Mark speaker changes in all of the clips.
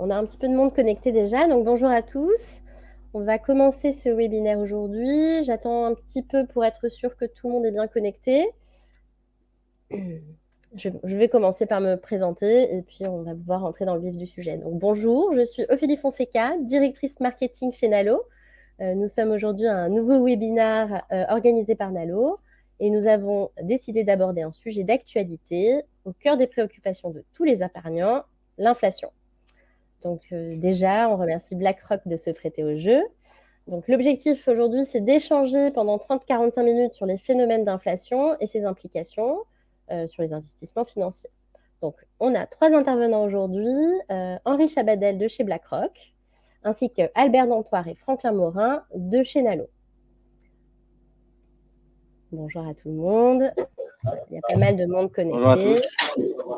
Speaker 1: On a un petit peu de monde connecté déjà, donc bonjour à tous. On va commencer ce webinaire aujourd'hui. J'attends un petit peu pour être sûr que tout le monde est bien connecté. Je, vais commencer par me présenter et puis on va pouvoir entrer dans le vif du sujet. Donc bonjour, je suis Ophélie Fonseca, directrice marketing chez Nalo. Euh, nous sommes aujourd'hui à un nouveau webinaire euh, organisé par Nalo et nous avons décidé d'aborder un sujet d'actualité au cœur des préoccupations de tous les épargnants, l'inflation. Donc euh, déjà, on remercie BlackRock de se prêter au jeu. Donc l'objectif aujourd'hui, c'est d'échanger pendant 30-45 minutes sur les phénomènes d'inflation et ses implications euh, sur les investissements financiers. Donc on a trois intervenants aujourd'hui, euh, Henri Chabadel de chez BlackRock, ainsi que Albert Dantoire et Franklin Morin de chez Nalo. Bonjour à tout le monde. Il y a pas mal de monde connecté.
Speaker 2: Bonjour à tous.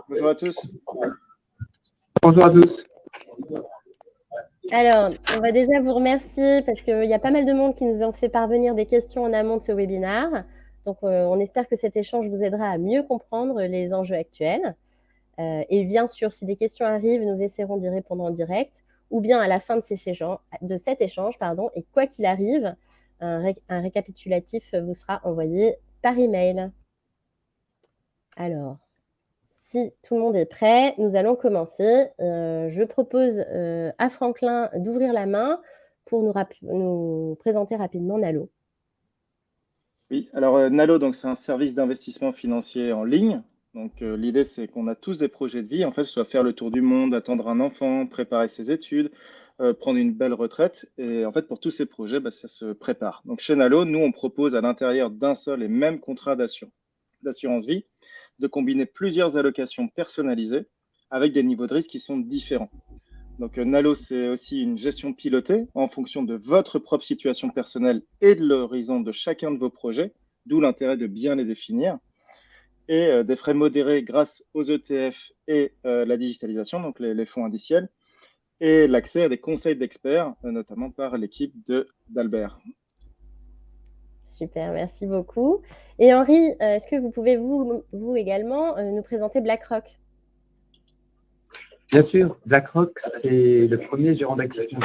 Speaker 2: Bonjour à tous.
Speaker 3: Bonjour à tous.
Speaker 1: Alors, on va déjà vous remercier parce qu'il y a pas mal de monde qui nous ont fait parvenir des questions en amont de ce webinaire. Donc, euh, on espère que cet échange vous aidera à mieux comprendre les enjeux actuels. Euh, et bien sûr, si des questions arrivent, nous essaierons d'y répondre en direct ou bien à la fin de, cet échange. Pardon, et quoi qu'il arrive, un, un récapitulatif vous sera envoyé par email. Alors, si tout le monde est prêt, nous allons commencer. Euh, je propose euh, à Franklin d'ouvrir la main pour nous, présenter rapidement Nalo.
Speaker 2: Oui, alors euh, Nalo, c'est un service d'investissement financier en ligne. Donc l'idée, c'est qu'on a tous des projets de vie. En fait, soit faire le tour du monde, attendre un enfant, préparer ses études, prendre une belle retraite. Et en fait, pour tous ces projets, bah, ça se prépare. Donc chez Nalo, nous, on propose à l'intérieur d'un seul et même contrat d'assurance vie de combiner plusieurs allocations personnalisées avec des niveaux de risque qui sont différents. Donc euh, Nalo, c'est aussi une gestion pilotée en fonction de votre propre situation personnelle et de l'horizon de chacun de vos projets, d'où l'intérêt de bien les définir. Et euh, des frais modérés grâce aux ETF et euh, la digitalisation, donc les, fonds indiciels, et l'accès à des conseils d'experts, notamment par l'équipe d'Albert.
Speaker 1: Super, merci beaucoup. Et Henri, euh, est-ce que vous pouvez vous, également euh, nous présenter BlackRock
Speaker 3: Bien sûr, BlackRock, c'est le premier gérant d'actifs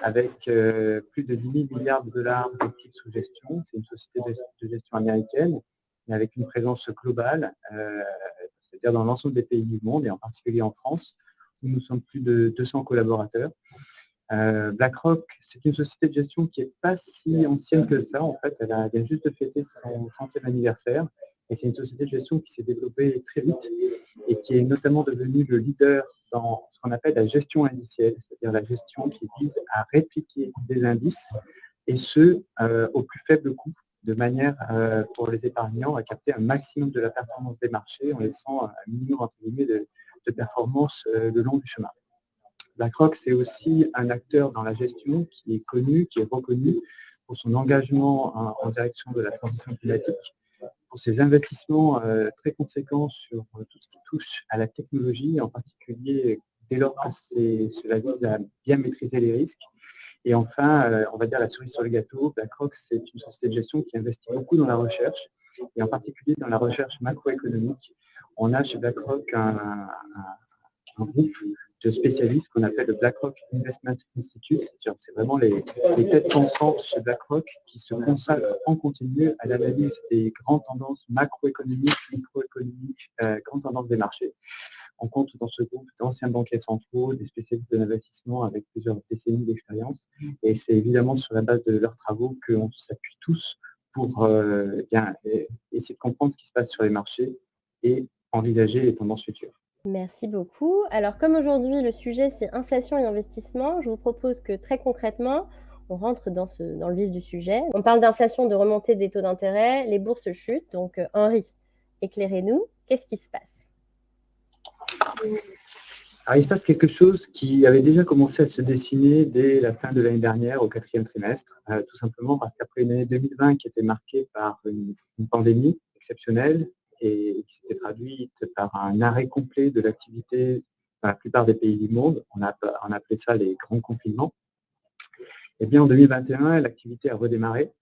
Speaker 3: avec euh, plus de 10 000 milliards de dollars d'actifs sous gestion. C'est une société de, gestion américaine, mais avec une présence globale, c'est-à-dire dans l'ensemble des pays du monde et en particulier en France, où nous sommes plus de 200 collaborateurs. Euh, BlackRock, c'est une société de gestion qui n'est pas si ancienne que ça. En fait, elle vient juste de fêter son 30e anniversaire. Et c'est une société de gestion qui s'est développée très vite et qui est notamment devenue le leader dans ce qu'on appelle la gestion indicielle, c'est-à-dire la gestion qui vise à répliquer des indices et ce, euh, au plus faible coût, de manière euh, pour les épargnants à capter un maximum de la performance des marchés en laissant un minimum de, de performance le long du chemin. BlackRock, c'est aussi un acteur dans la gestion qui est connu, qui est reconnu pour son engagement en, direction de la transition climatique, pour ses investissements euh, très conséquents sur euh, tout ce qui touche à la technologie, en particulier dès lors que cela vise à bien maîtriser les risques. Et enfin, euh, on va dire la cerise sur le gâteau, BlackRock, c'est une société de gestion qui investit beaucoup dans la recherche, et en particulier dans la recherche macroéconomique. On a chez BlackRock un, un groupe spécialistes qu'on appelle le BlackRock Investment Institute. C'est vraiment les, têtes pensantes chez BlackRock qui se consacrent en continu à l'analyse des grandes tendances macroéconomiques, microéconomiques, euh, grandes tendances des marchés. On compte dans ce groupe d'anciens banquiers centraux, des spécialistes de l'investissement avec plusieurs décennies d'expérience. Et c'est évidemment sur la base de leurs travaux qu'on s'appuie tous pour euh, essayer de comprendre ce qui se passe sur les marchés et envisager les tendances futures.
Speaker 1: Merci beaucoup. Alors, comme aujourd'hui, le sujet, c'est inflation et investissement, je vous propose que très concrètement, on rentre dans, le vif du sujet. On parle d'inflation, de remontée des taux d'intérêt, les bourses chutent. Donc, euh, Henri, éclairez-nous, qu'est-ce qui se passe?
Speaker 3: Il se passe quelque chose qui avait déjà commencé à se dessiner dès la fin de l'année dernière, au quatrième trimestre, euh, tout simplement parce qu'après une année 2020 qui était marquée par une pandémie exceptionnelle, et qui s'était traduite par un arrêt complet de l'activité dans la plupart des pays du monde. On a, on ça les grands confinements. Eh bien, en 2021, l'activité a redémarré.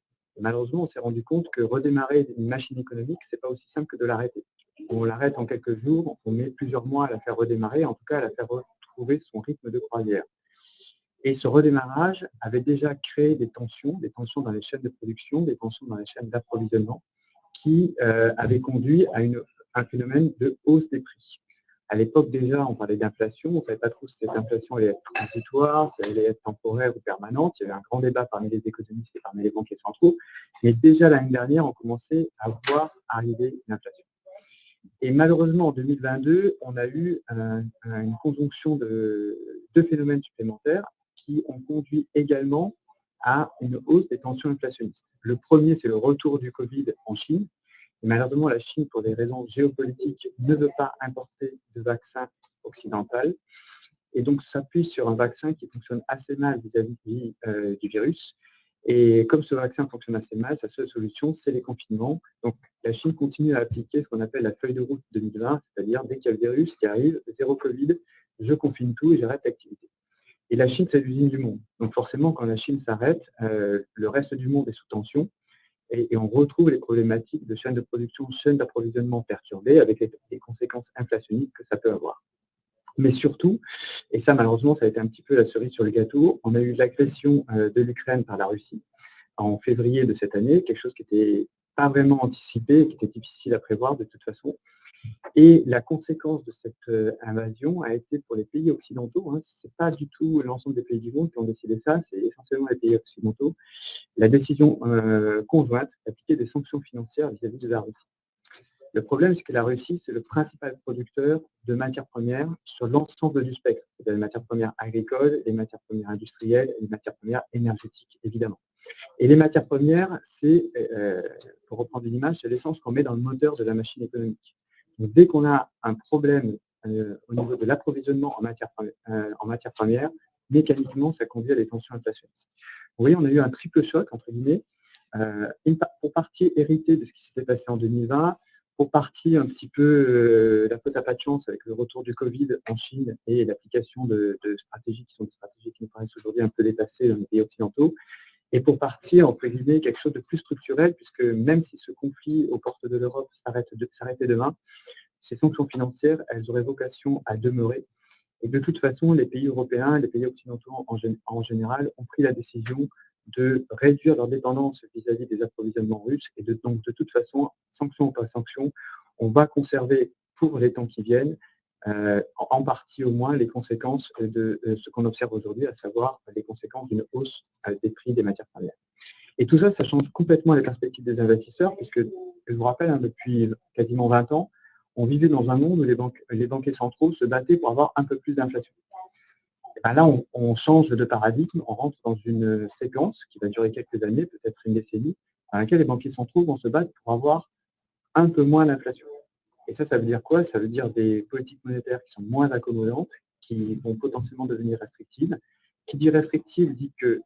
Speaker 3: malheureusement, on s'est rendu compte que redémarrer une machine économique, ce n'est pas aussi simple que de l'arrêter. On l'arrête en quelques jours, on met plusieurs mois à la faire redémarrer, en tout cas à la faire retrouver son rythme de croisière. Et ce redémarrage avait déjà créé des tensions, des tensions dans les chaînes de production, des tensions dans les chaînes d'approvisionnement, qui euh, avaient conduit à une, un phénomène de hausse des prix. À l'époque déjà, on parlait d'inflation, on ne savait pas trop si cette inflation allait être transitoire, si elle allait être temporaire ou permanente. Il y avait un grand débat parmi les économistes et parmi les banquiers centraux. Mais déjà l'année dernière, on commençait à voir arriver l'inflation. Et malheureusement, en 2022, on a eu une conjonction de deux phénomènes supplémentaires qui ont conduit également à une hausse des tensions inflationnistes. Le premier, c'est le retour du Covid en Chine. Malheureusement, la Chine, pour des raisons géopolitiques, ne veut pas importer de vaccin occidental. Et donc, s'appuie sur un vaccin qui fonctionne assez mal vis-à-vis euh, du virus. Et comme ce vaccin fonctionne assez mal, sa seule solution, c'est les confinements. Donc, la Chine continue à appliquer ce qu'on appelle la feuille de route 2020, c'est-à-dire dès qu'il y a le virus qui arrive, zéro Covid, je confine tout et j'arrête l'activité. Et la Chine, c'est l'usine du monde. Donc forcément, quand la Chine s'arrête, euh, le reste du monde est sous tension et, on retrouve les problématiques de chaîne de production, chaîne d'approvisionnement perturbée avec les, conséquences inflationnistes que ça peut avoir. Mais surtout, et ça malheureusement, ça a été un petit peu la cerise sur le gâteau, on a eu l'agression euh, de l'Ukraine par la Russie en février de cette année, quelque chose qui n'était pas vraiment anticipé, qui était difficile à prévoir de toute façon. Et la conséquence de cette euh, invasion a été pour les pays occidentaux, hein, ce n'est pas du tout l'ensemble des pays du monde qui ont décidé ça, c'est essentiellement les pays occidentaux, la décision euh, conjointe d'appliquer des sanctions financières vis-à-vis de la Russie. Le problème, c'est que la Russie, c'est le principal producteur de matières premières sur l'ensemble du spectre, les matières premières agricoles, les matières premières industrielles les matières premières énergétiques, évidemment. Et les matières premières, c'est, euh, pour reprendre une image, c'est l'essence qu'on met dans le moteur de la machine économique dès qu'on a un problème euh, au niveau de l'approvisionnement en matière, euh, première, mécaniquement, ça conduit à des tensions inflationnistes. Vous voyez, on a eu un triple choc, entre guillemets, euh, pour partie hérité de ce qui s'était passé en 2020, pour partie un petit peu la faute à pas de chance avec le retour du Covid en Chine et l'application de, de, stratégies qui sont des stratégies qui nous paraissent aujourd'hui un peu dépassées dans les pays occidentaux, et pour partir, entre guillemets, quelque chose de plus structurel, puisque même si ce conflit aux portes de l'Europe s'arrêtait demain, ces sanctions financières, elles auraient vocation à demeurer. Et de toute façon, les pays européens, les pays occidentaux en, général, ont pris la décision de réduire leur dépendance vis-à-vis des approvisionnements russes. Et donc, de toute façon, sanctions ou pas sanctions, on va conserver pour les temps qui viennent euh, en partie au moins les conséquences de ce qu'on observe aujourd'hui, à savoir les conséquences d'une hausse euh, des prix des matières premières. Et tout ça, ça change complètement les perspectives des investisseurs, puisque, je vous rappelle, hein, depuis quasiment 20 ans, on vivait dans un monde où les, banques, les banquiers centraux se battaient pour avoir un peu plus d'inflation. Ben là, on, change de paradigme, on rentre dans une séquence qui va durer quelques années, peut-être une décennie, dans laquelle les banquiers centraux vont se battre pour avoir un peu moins d'inflation. Et ça, ça veut dire quoi? Ça veut dire des politiques monétaires qui sont moins accommodantes, qui vont potentiellement devenir restrictives. Qui dit restrictive dit que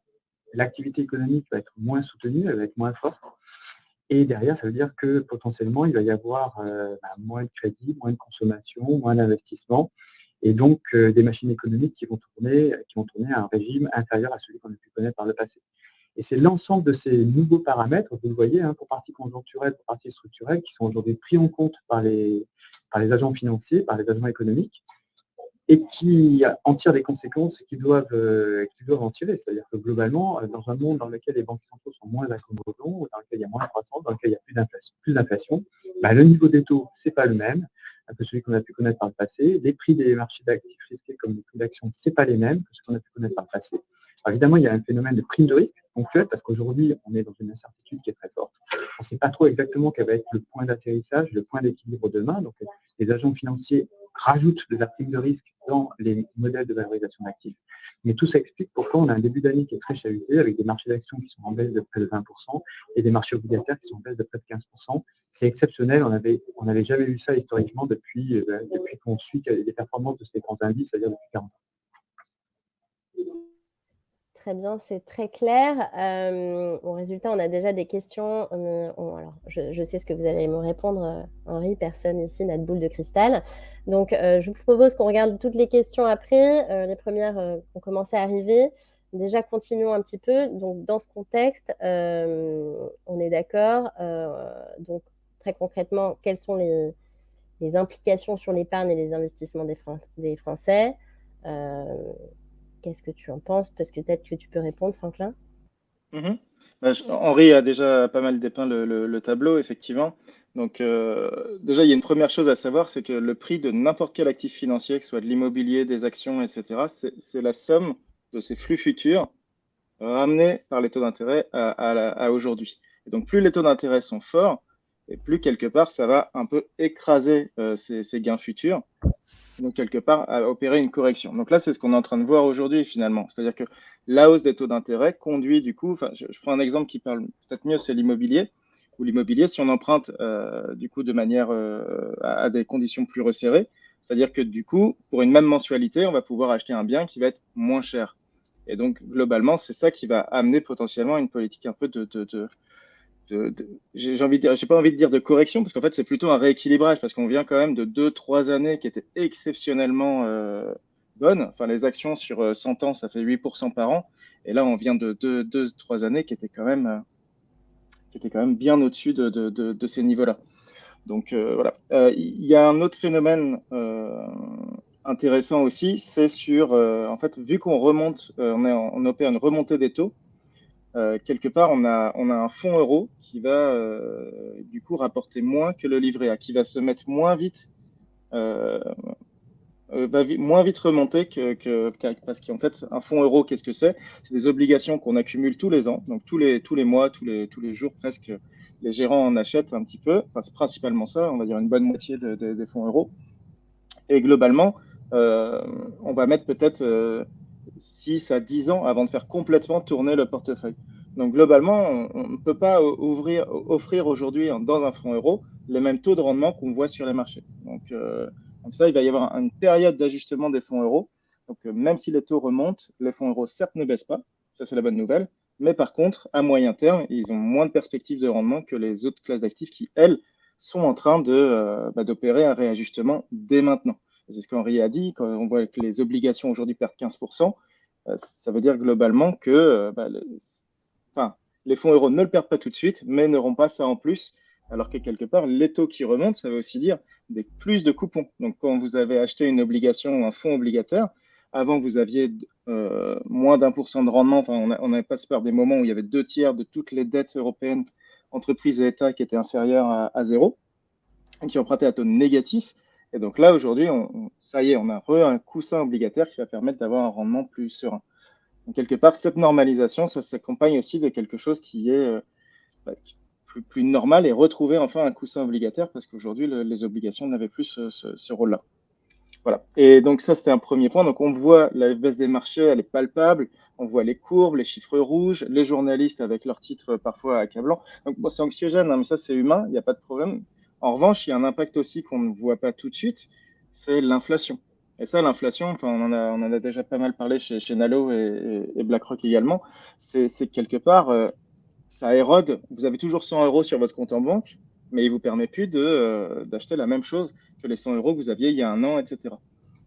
Speaker 3: l'activité économique va être moins soutenue, elle va être moins forte. Et derrière, ça veut dire que potentiellement, il va y avoir euh, bah, moins de crédit, moins de consommation, moins d'investissement, et donc euh, des machines économiques qui vont tourner, qui vont tourner à un régime inférieur à celui qu'on a pu connaître par le passé. Et c'est l'ensemble de ces nouveaux paramètres, vous le voyez, hein, pour partie conjoncturelle, pour partie structurelle, qui sont aujourd'hui pris en compte par les, par les agents financiers, par les agents économiques, et qui en tirent des conséquences qu'ils doivent, euh, doivent en tirer. C'est-à-dire que globalement, euh, dans un monde dans lequel les banques centrales sont moins accommodants, dans lequel il y a moins de croissance, dans lequel il y a plus d'inflation, bah, le niveau des taux, ce n'est pas le même que celui qu'on a pu connaître par le passé. Les prix des marchés d'actifs risqués comme les prix d'actions, ce n'est pas les mêmes que ce qu'on a pu connaître par le passé évidemment, il y a un phénomène de prime de risque ponctuel parce qu'aujourd'hui, on est dans une incertitude qui est très forte. On ne sait pas trop exactement quel va être le point d'atterrissage, le point d'équilibre demain. Donc, les agents financiers rajoutent de la prime de risque dans les modèles de valorisation d'actifs. Mais tout ça explique pourquoi on a un début d'année qui est très chahuté, avec des marchés d'actions qui sont en baisse de près de 20% et des marchés obligataires qui sont en baisse de près de 15%. C'est exceptionnel, on n'avait jamais vu ça historiquement euh, depuis qu'on suit les performances de ces grands indices, c'est-à-dire depuis 40 ans
Speaker 1: très bien, c'est très clair. Euh, au résultat, on a déjà des questions. Euh, alors, je, sais ce que vous allez me répondre, euh, Henri. Personne ici n'a de boule de cristal. Donc, je vous propose qu'on regarde toutes les questions après. les premières ont commencé à arriver. Déjà, continuons un petit peu. Donc, dans ce contexte, on est d'accord. donc, très concrètement, quelles sont les, implications sur l'épargne et les investissements des Français? Qu'est-ce que tu en penses? Parce que peut-être que tu peux répondre, Franklin.
Speaker 2: Mmh bah, Henri a déjà pas mal dépeint le, tableau, effectivement. Donc, déjà, il y a une première chose à savoir, c'est que le prix de n'importe quel actif financier, que ce soit de l'immobilier, des actions, etc., c'est la somme de ces flux futurs ramenés par les taux d'intérêt à, aujourd'hui. Et donc, plus les taux d'intérêt sont forts, et plus quelque part, ça va un peu écraser ces, gains futurs. Donc, quelque part, à opérer une correction. Donc là, c'est ce qu'on est en train de voir aujourd'hui, finalement. C'est-à-dire que la hausse des taux d'intérêt conduit, du coup, enfin, je, prends un exemple qui parle peut-être mieux, c'est l'immobilier. Ou l'immobilier, si on emprunte, du coup, de manière à, des conditions plus resserrées, c'est-à-dire que, du coup, pour une même mensualité, on va pouvoir acheter un bien qui va être moins cher. Et donc, globalement, c'est ça qui va amener potentiellement une politique un peu de, j'ai pas envie de dire de correction, parce qu'en fait, c'est plutôt un rééquilibrage, parce qu'on vient quand même de deux, trois années qui étaient exceptionnellement euh, bonnes. Enfin, les actions sur 100 euh, ans, ça fait 8% par an. Et là, on vient de deux, deux trois années qui étaient quand même, euh, qui étaient quand même bien au-dessus de, ces niveaux-là. Donc, voilà. Il y a un autre phénomène intéressant aussi, c'est sur, en fait, vu qu'on remonte, on, est on opère une remontée des taux, euh, quelque part, on a, on a un fonds euro qui va euh, du coup rapporter moins que le livret A, qui va se mettre moins vite, euh, moins vite remonter que, parce qu'en fait, un fonds euro, qu'est-ce que c'est? C'est des obligations qu'on accumule tous les ans, donc tous les, tous les mois, tous les, tous les jours presque. Les gérants en achètent un petit peu, c'est principalement ça, on va dire une bonne moitié des fonds euros. Et globalement, on va mettre peut-être 6 à 10 ans avant de faire complètement tourner le portefeuille. Donc globalement, on ne peut pas offrir aujourd'hui dans un fonds euro les mêmes taux de rendement qu'on voit sur les marchés. Donc, euh, ça, il va y avoir une période d'ajustement des fonds euros. Donc euh, même si les taux remontent, les fonds euros certes ne baissent pas, ça c'est la bonne nouvelle, mais par contre, à moyen terme, ils ont moins de perspectives de rendement que les autres classes d'actifs qui, elles, sont en train euh, bah, d'opérer un réajustement dès maintenant. C'est ce qu'Henri a dit, quand on voit que les obligations aujourd'hui perdent 15%, euh, ça veut dire globalement que euh, bah, les fonds euros ne le perdent pas tout de suite, mais n'auront pas ça en plus. Alors que quelque part, les taux qui remontent, ça veut aussi dire des plus de coupons. Donc, quand vous avez acheté une obligation ou un fonds obligataire, avant, vous aviez euh, moins d'un pour cent de rendement. Enfin, on, avait passé par des moments où il y avait deux tiers de toutes les dettes européennes, entreprises et États, qui étaient inférieures à zéro, qui empruntaient à taux négatif. Et donc là, aujourd'hui, ça y est, on a un coussin obligataire qui va permettre d'avoir un rendement plus serein. Donc, quelque part, cette normalisation, ça s'accompagne aussi de quelque chose qui est euh, bah, plus, normal et retrouver enfin un coussin obligataire parce qu'aujourd'hui, les obligations n'avaient plus ce, rôle-là. Voilà. Et donc ça, c'était un premier point. Donc on voit la baisse des marchés, elle est palpable. On voit les courbes, les chiffres rouges, les journalistes avec leurs titres parfois accablants. Donc bon, c'est anxiogène, hein, mais ça, c'est humain, il n'y a pas de problème. En revanche, il y a un impact aussi qu'on ne voit pas tout de suite, c'est l'inflation. Et ça, l'inflation, enfin, on en, a, déjà pas mal parlé chez, Nalo et, BlackRock également, c'est quelque part, euh, ça érode. Vous avez toujours 100 euros sur votre compte en banque, mais il vous permet plus euh, d'acheter la même chose que les 100 euros que vous aviez il y a un an, etc.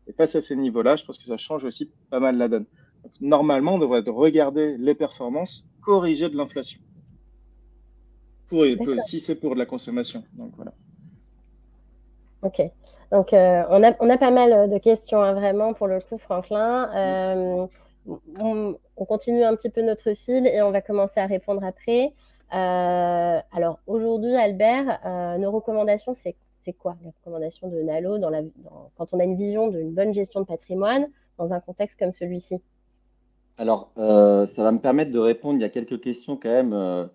Speaker 2: Et face à ces niveaux-là, je pense que ça change aussi pas mal la donne. normalement, on devrait regarder les performances corrigées de l'inflation si c'est pour de la consommation. Donc voilà.
Speaker 1: Ok. Donc euh, on, a, on, a, pas mal de questions hein, vraiment pour le coup, Franklin. Euh, on, continue un petit peu notre fil et on va commencer à répondre après. Euh, alors aujourd'hui, Albert, nos recommandations, c'est quoi les recommandations de Nalo dans la, quand on a une vision d'une bonne gestion de patrimoine dans un contexte comme celui-ci?
Speaker 4: Alors, ça va me permettre de répondre. Il y a quelques questions quand même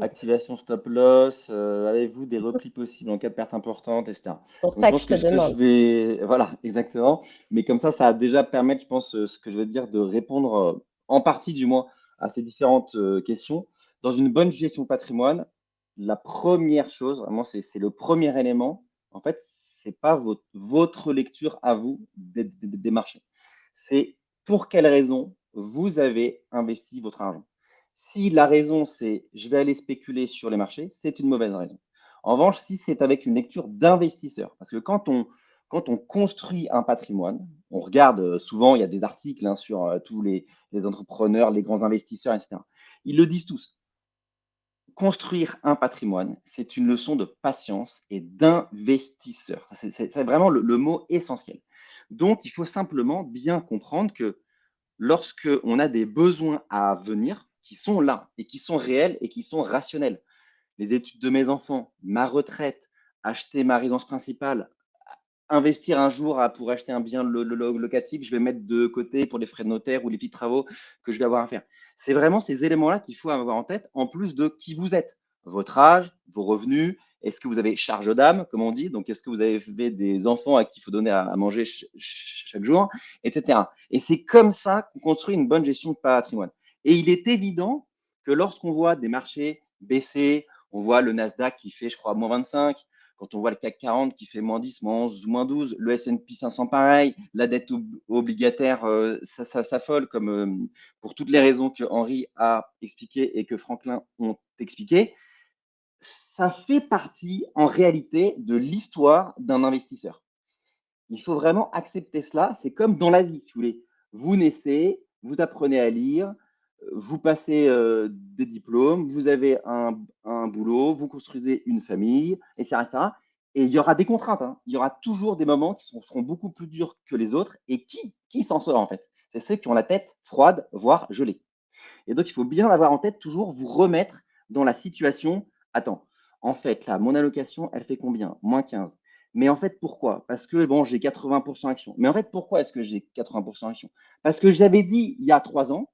Speaker 4: activation stop loss, euh, avez-vous des replis possibles en cas de perte importante, etc.
Speaker 1: Pour ça que je te demande.
Speaker 4: Voilà, exactement. Mais comme ça, ça va déjà permettre, je pense, euh, ce que je vais dire, de répondre euh, en partie du moins à ces différentes questions. Dans une bonne gestion de patrimoine, la première chose, vraiment, c'est le premier élément. En fait, ce n'est pas votre, votre, lecture à vous des, des marchés. C'est pour quelle raison vous avez investi votre argent. Si la raison, c'est je vais aller spéculer sur les marchés, c'est une mauvaise raison. En revanche, si c'est avec une lecture d'investisseur, parce que quand on, quand on construit un patrimoine, on regarde euh, souvent, il y a des articles hein, sur euh, tous les, entrepreneurs, les grands investisseurs, etc. Ils le disent tous. Construire un patrimoine, c'est une leçon de patience et d'investisseur. C'est vraiment le, mot essentiel. Donc, il faut simplement bien comprendre que lorsqu'on a des besoins à venir qui sont là et qui sont réels et qui sont rationnels, les études de mes enfants, ma retraite, acheter ma résidence principale, investir un jour pour acheter un bien locatif, je vais mettre de côté pour les frais de notaire ou les petits travaux que je vais avoir à faire. C'est vraiment ces éléments-là qu'il faut avoir en tête, en plus de qui vous êtes, votre âge, vos revenus, est-ce que vous avez charge d'âme, comme on dit Donc, est-ce que vous avez des enfants à qui il faut donner à, manger chaque jour, etc. Et c'est comme ça qu'on construit une bonne gestion de patrimoine. Et il est évident que lorsqu'on voit des marchés baisser, on voit le Nasdaq qui fait, je crois, moins 25, quand on voit le CAC 40 qui fait moins 10, moins 11, moins 12, le S&P 500 pareil, la dette obligataire euh, ça, ça s'affole comme euh, pour toutes les raisons que Henri a expliquées et que Franklin ont expliquées ça fait partie en réalité de l'histoire d'un investisseur. Il faut vraiment accepter cela. C'est comme dans la vie, si vous voulez. Vous naissez, vous apprenez à lire, vous passez euh, des diplômes, vous avez un, boulot, vous construisez une famille, etc. Et il y aura des contraintes. Hein. Il y aura toujours des moments qui seront, beaucoup plus durs que les autres. Et qui, qui s'en sort en fait? C'est ceux qui ont la tête froide, voire gelée. Et donc, il faut bien avoir en tête toujours vous remettre dans la situation attends, en fait, là, mon allocation, elle fait combien? Moins 15. Mais en fait, pourquoi? Parce que, bon, j'ai 80% action. Mais en fait, pourquoi est-ce que j'ai 80% action Parce que j'avais dit il y a trois ans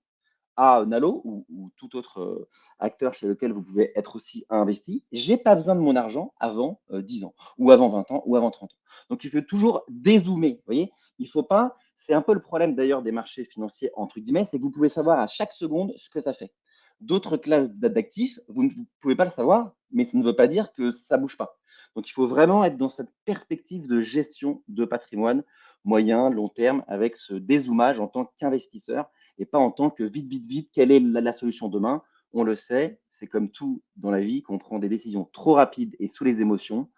Speaker 4: à Nalo ou, tout autre euh, acteur chez lequel vous pouvez être aussi investi, j'ai pas besoin de mon argent avant 10 euh, ans, ou avant 20 ans, ou avant 30 ans. Donc, il faut toujours dézoomer, voyez Il faut pas, c'est un peu le problème d'ailleurs des marchés financiers, entre guillemets, c'est que vous pouvez savoir à chaque seconde ce que ça fait d'autres classes d'actifs, vous ne pouvez pas le savoir, mais ça ne veut pas dire que ça bouge pas. Donc, il faut vraiment être dans cette perspective de gestion de patrimoine moyen, long terme, avec ce dézoomage en tant qu'investisseur et pas en tant que vite, vite, vite, quelle est la, solution demain? On le sait, c'est comme tout dans la vie, qu'on prend des décisions trop rapides et sous les émotions,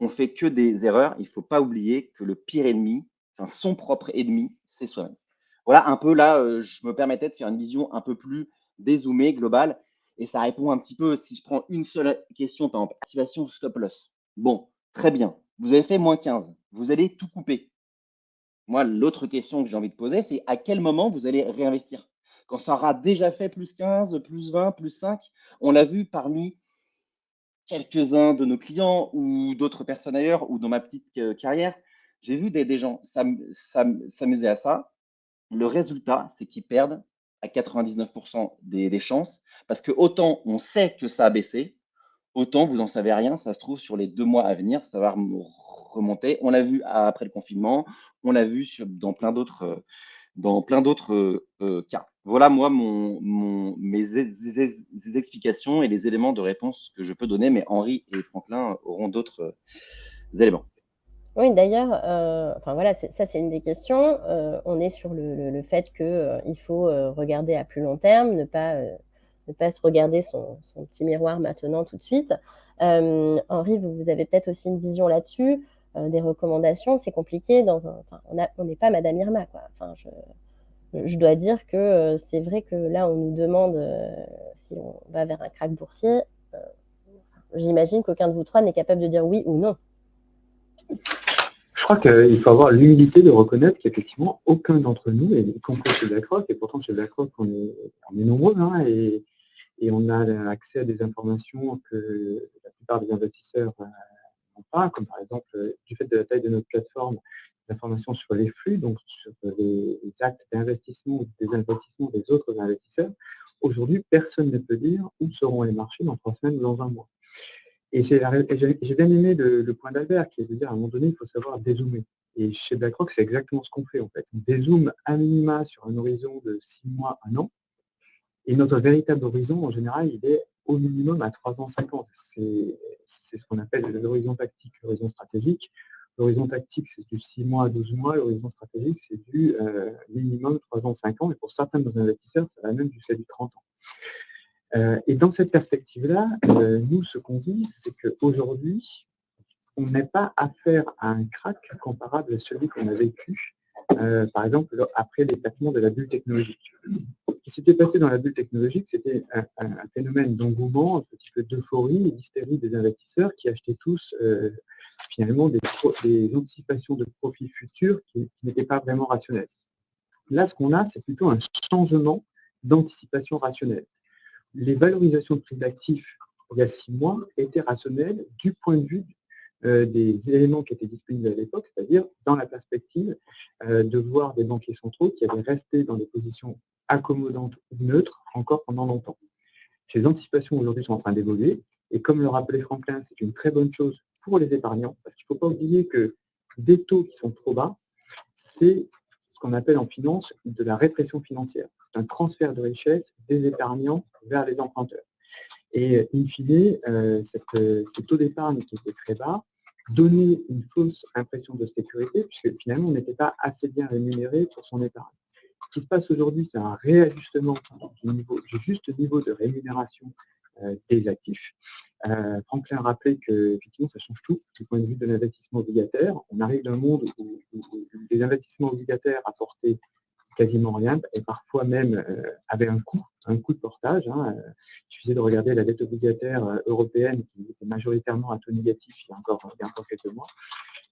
Speaker 4: on fait que des erreurs. Il ne faut pas oublier que le pire ennemi, enfin son propre ennemi, c'est soi-même. Voilà un peu là, euh, je me permettais de faire une vision un peu plus dézoomé, global. Et ça répond un petit peu, si je prends une seule question, par exemple, activation stop loss. Bon, très bien. Vous avez fait moins 15. Vous allez tout couper. Moi, l'autre question que j'ai envie de poser, c'est à quel moment vous allez réinvestir? Quand ça aura déjà fait plus 15, plus 20, plus 5, on l'a vu parmi quelques-uns de nos clients ou d'autres personnes ailleurs ou dans ma petite euh, carrière, j'ai vu des, gens s'amuser à ça. Le résultat, c'est qu'ils perdent à 99% des, chances, parce que autant on sait que ça a baissé, autant vous n'en savez rien, ça se trouve sur les deux mois à venir, ça va On l'a vu après le confinement, on l'a vu dans plein d'autres d'autres euh, cas. Voilà moi mes explications et les éléments de réponse que je peux donner, mais Henri et Franklin auront d'autres euh, éléments.
Speaker 1: Oui, d'ailleurs, euh, enfin voilà, ça c'est une des questions. Euh, on est sur le, fait qu'il euh, faut regarder à plus long terme, ne pas, ne pas se regarder son, petit miroir maintenant tout de suite. Henri, vous avez peut-être aussi une vision là-dessus, des recommandations. C'est compliqué dans un. on n'est pas Madame Irma. Enfin, je, dois dire que c'est vrai que là, on nous demande si on va vers un crack boursier. J'imagine qu'aucun de vous trois n'est capable de dire oui ou non
Speaker 3: je crois qu'il faut avoir l'humilité de reconnaître qu'effectivement, aucun d'entre nous, et y chez BlackRock, et pourtant chez BlackRock, on est, est nombreux, hein, et, on a accès à des informations que la plupart des investisseurs euh, pas, comme par exemple, euh, du fait de la taille de notre plateforme, des informations sur les flux, donc sur les, actes d'investissement ou des investissements des autres investisseurs. Aujourd'hui, personne ne peut dire où seront les marchés dans trois semaines ou dans un mois. Et j'ai bien aimé le, point d'Albert, qui est de dire à un moment donné, il faut savoir dézoomer. Et chez BlackRock, c'est exactement ce qu'on fait en fait. On dézoome à minima sur un horizon de six mois, un an. Et notre véritable horizon, en général, il est au minimum à 3 ans, 5 ans. C'est ce qu'on appelle l'horizon tactique, l'horizon stratégique. L'horizon tactique, c'est du 6 mois à 12 mois. L'horizon stratégique, c'est du euh, minimum 3 ans, 5 ans. Et pour certains de nos investisseurs, ça va même jusqu'à du 30 ans. Euh, et dans cette perspective-là, euh, nous, ce qu'on dit, c'est qu'aujourd'hui, on n'est pas affaire à un crack comparable à celui qu'on a vécu par exemple, après l'éclatement de la bulle technologique. Ce qui s'était passé dans la bulle technologique, c'était un, phénomène d'engouement, un petit peu d'euphorie et d'hystérie des investisseurs qui achetaient tous finalement des, anticipations de profits futurs qui n'étaient pas vraiment rationnelles. Là, ce qu'on a, c'est plutôt un changement d'anticipation rationnelle. Les valorisations de prix d'actifs il y a six mois étaient rationnelles du point de vue euh, des éléments qui étaient disponibles à l'époque, c'est-à-dire dans la perspective euh, de voir des banquiers centraux qui avaient resté dans des positions accommodantes ou neutres encore pendant longtemps. Ces anticipations aujourd'hui sont en train d'évoluer, et comme le rappelait Franklin, c'est une très bonne chose pour les épargnants, parce qu'il ne faut pas oublier que des taux qui sont trop bas, c'est ce qu'on appelle en finance de la répression financière. C'est un transfert de richesse des épargnants vers les emprunteurs. Et in fine, euh, cette, ce taux d'épargne qui était très bas donnait une fausse impression de sécurité, puisque finalement, on n'était pas assez bien rémunéré pour son épargne. Ce qui se passe aujourd'hui, c'est un réajustement du, niveau, juste niveau de rémunération euh, des actifs. Euh, Franklin rappelait que ça change tout du point de vue de l'investissement obligataire. On arrive d'un monde où, les investissements obligataires apportaient quasiment rien et parfois même euh, avaient un coût, un coût de portage. Hein. Il suffisait de regarder la dette obligataire européenne qui était majoritairement à taux négatif il y a encore, il y a encore quelques mois.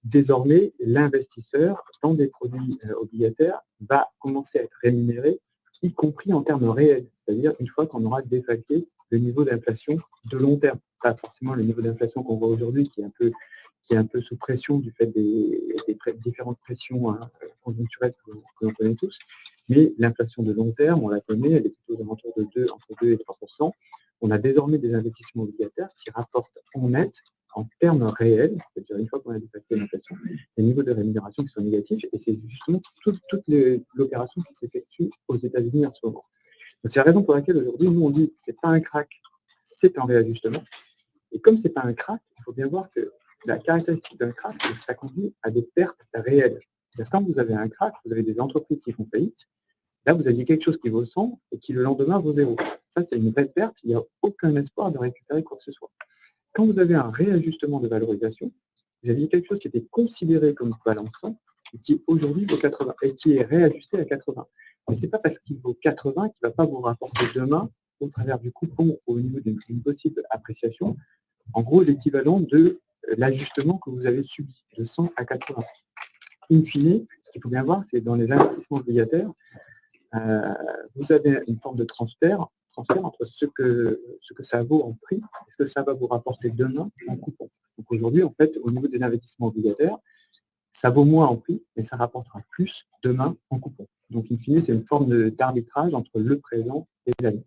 Speaker 3: Désormais, l'investisseur dans des produits obligataires va commencer à être rémunéré, y compris en termes réels, c'est-à-dire une fois qu'on aura défalqué le niveau d'inflation de long terme. Pas forcément le niveau d'inflation qu'on voit aujourd'hui, qui est un peu qui est un peu sous pression du fait des, différentes pressions hein, conjoncturelles que, l'on connaît tous. Mais l'inflation de long terme, on la connaît, elle est plutôt aux de 2, entre 2 et 3% On a désormais des investissements obligataires qui rapportent en net, en termes réels, c'est-à-dire une fois qu'on a dépassé l'inflation, les niveaux de rémunération qui sont négatifs, et c'est justement toute l'opération qui s'effectue aux États-Unis en ce moment. C'est la raison pour laquelle aujourd'hui, nous, on dit que ce n'est pas un crack, c'est un réajustement. Et comme ce n'est pas un crack, il faut bien voir que la caractéristique d'un crack, c'est que ça conduit à des pertes réelles. Quand vous avez un crack, vous avez des entreprises qui font faillite, là, vous aviez quelque chose qui vaut 100 et qui le lendemain vaut zéro. Ça, c'est une vraie perte, il n'y a aucun espoir de récupérer quoi que ce soit. Quand vous avez un réajustement de valorisation, vous aviez quelque chose qui était considéré comme balançant et qui aujourd'hui vaut 80 et qui est réajusté à 80. Mais ce n'est pas parce qu'il vaut 80 qu'il ne va pas vous rapporter demain, au travers du coupon, au niveau d'une possible appréciation, en gros l'équivalent de l'ajustement que vous avez subi, de 100 à 80. In fine, ce qu'il faut bien voir, c'est dans les investissements obligataires, euh, vous avez une forme de transfert, transfert entre ce que, ce que ça vaut en prix et ce que ça va vous rapporter demain en coupon. Donc aujourd'hui, en fait, au niveau des investissements obligataires, ça vaut moins en prix, mais ça rapportera plus demain en coupon. Donc, in fine, c'est une forme d'arbitrage entre le présent et l'avenir.